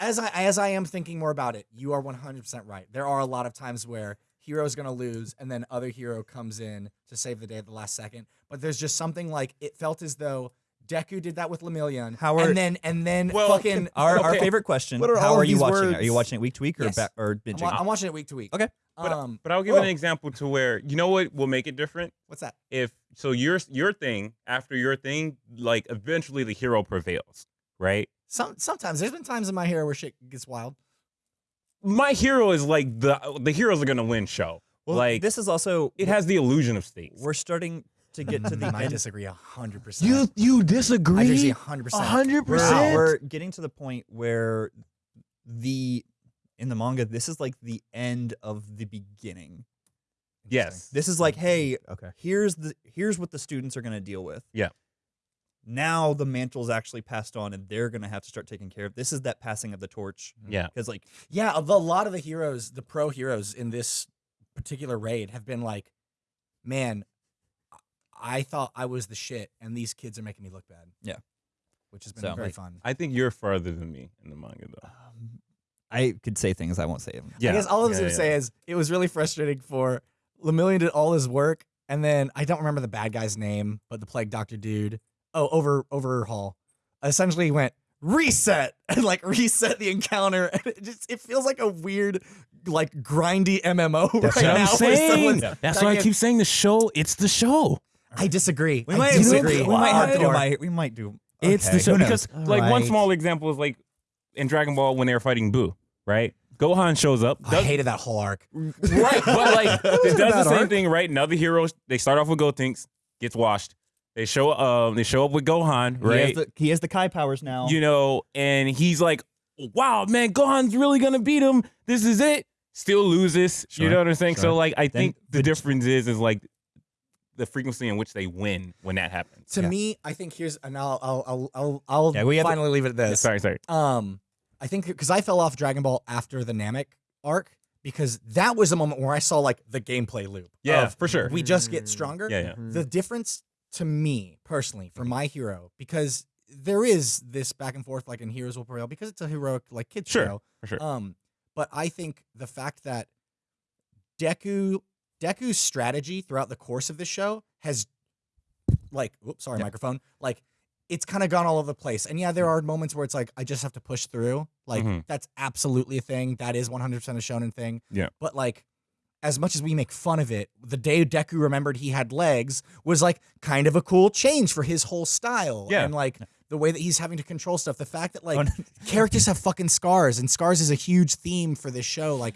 as I as I am thinking more about it, you are 100% right. There are a lot of times where hero's going to lose and then other hero comes in to save the day at the last second, but there's just something like it felt as though Deku did that with Lemillion. How are- and then and then Well, fucking Our, our favorite question: What are How are you watching it? Are you watching it week to week or Yes. ba- or I'm, wa- I'm watching it week to week. Okay. But, um but I'll give oh, an example to where you know what will make it different. what's that? If so, your your thing after your thing, like eventually the hero prevails, right? Some sometimes there's been times in my hero where shit gets wild. My hero is like the the heroes are gonna win show. Well, like this is also it has the illusion of stakes. We're starting to get to the I end. disagree hundred percent. you you disagree disagree? hundred percent. hundred uh, percent. we're getting to the point where the in the manga, this is like the end of the beginning. Yes. This is like, hey, okay. here's the here's what the students are going to deal with. Yeah. Now the mantle's actually passed on, and they're going to have to start taking care of. This is that passing of the torch. Yeah. Because like, Yeah, of a lot of the heroes, the pro heroes in this particular raid have been like, man, I thought I was the shit, and these kids are making me look bad. Yeah. which has been So, very like, fun. I think you're farther than me in the manga though. um, I could say things I won't say them. Yeah. I guess all I was yeah, gonna yeah. say is it was really frustrating for Lemillion did all his work, and then I don't remember the bad guy's name, but the plague doctor dude. Oh, over overhaul. Essentially went reset and like reset the encounter. And it just it feels like a weird, like grindy MMO That's right what now. I'm saying. someone's That's why I keep saying the show. It's the show. I disagree. We I might, disagree. we might have to do my. We might do. It's the show who knows? because like one small example is like in Dragon Ball when they were fighting Boo, right? Gohan shows up. I does- hated that whole arc. right, but like it wasn't does the same arc. thing, right? Another hero, they start off with Gotenks, gets washed. They show um they show up with Gohan, He has right? the, he has the Kai powers now. you know, and he's like, "Wow, man, Gohan's really gonna beat him. This is it." Still loses. you know what I'm saying? sure. So like, I Then think the the- difference is is like the frequency in which they win when that happens. To Yeah. me, I think here's and I'll I'll I'll I'll, I'll Yeah, we have to- finally leave it at this. Sorry, sorry. Um, I think because I fell off Dragon Ball after the Namek arc because that was a moment where I saw like the gameplay loop. Yeah, of for sure. We just get stronger. Yeah, yeah. The difference to me personally for my hero because there is this back and forth like in Heroes Will Prevail because it's a heroic like kids Sure, show. for sure. Um, but I think the fact that Deku Deku's strategy throughout the course of this show has like oops, sorry, Yep. microphone. Like it's kind of gone all over the place. And yeah, there are moments where it's like I just have to push through. Like Mhm. that's absolutely a thing. That is 100% a shonen thing. Yeah. But like as much as we make fun of it, the day Deku remembered he had legs was like kind of a cool change for his whole style. Yeah. And like the way that he's having to control stuff. The fact that like Oh, characters have fucking scars and scars is a huge theme for this show. Like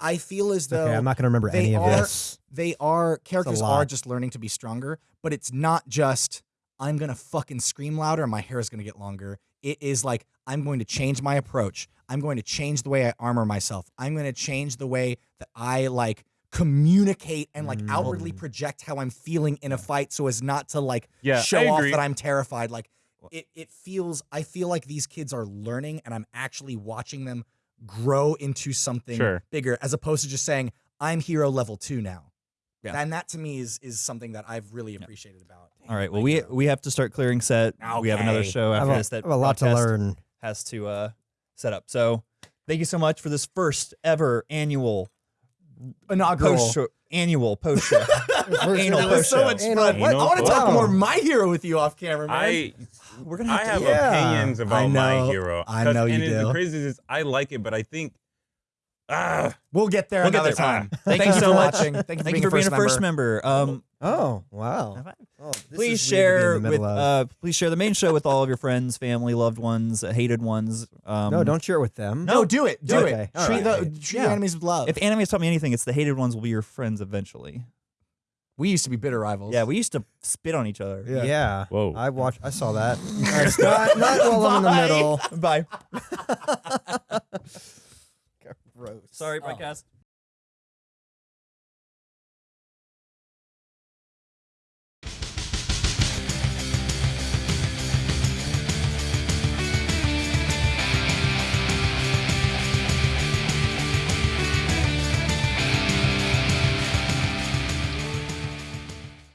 I feel as though Okay, I'm not gonna remember any of are- this. they are characters are just learning to be stronger, but it's not just I'm gonna fucking scream louder and my hair is gonna get longer. It is like I'm going to change my approach. I'm going to change the way I armor myself. I'm going to change the way that I like communicate and like outwardly Mm. project how I'm feeling in a fight so as not to like Yeah, show off that I'm terrified. Like it it feels I feel like these kids are learning and I'm actually watching them grow into something Sure. bigger as opposed to just saying I'm hero level 2 now. Yeah. And that to me is is something that I've really appreciated about. All right. Well, we we have to start clearing set. We have another Okay. show I have after a, this that I have a lot to podcast learn. has to uh, set up. So, thank you so much for this first ever annual inaugural. post show. Annual post show. Anal That was so much Anal fun. What? I want to post talk show. more my hero with you off camera, man. I We're gonna I have have to. Yeah. opinions about I my hero. I 'Cause- know you and it- do. The crazy is I like it, but I think ah we'll get there We'll get there. time. Thank Thank you so much. watching. Thank you for Thank being, you for being a first member. member. Um, Oh wow! Oh, this please is share weird to be in the with uh, please share the main show with all of your friends, family, loved ones, uh, hated ones. Um, no, don't share it with them. No, do it. Do Okay, it. all Treat right. the treat Yeah. enemies with love. If enemies has taught me anything, it's the hated ones will be your friends eventually. We used to be bitter rivals. Yeah, we used to spit on each other. Yeah. Whoa. I watched. I saw that. It's not, not while I'm in the middle. Bye. Gross. Sorry, Oh. podcast.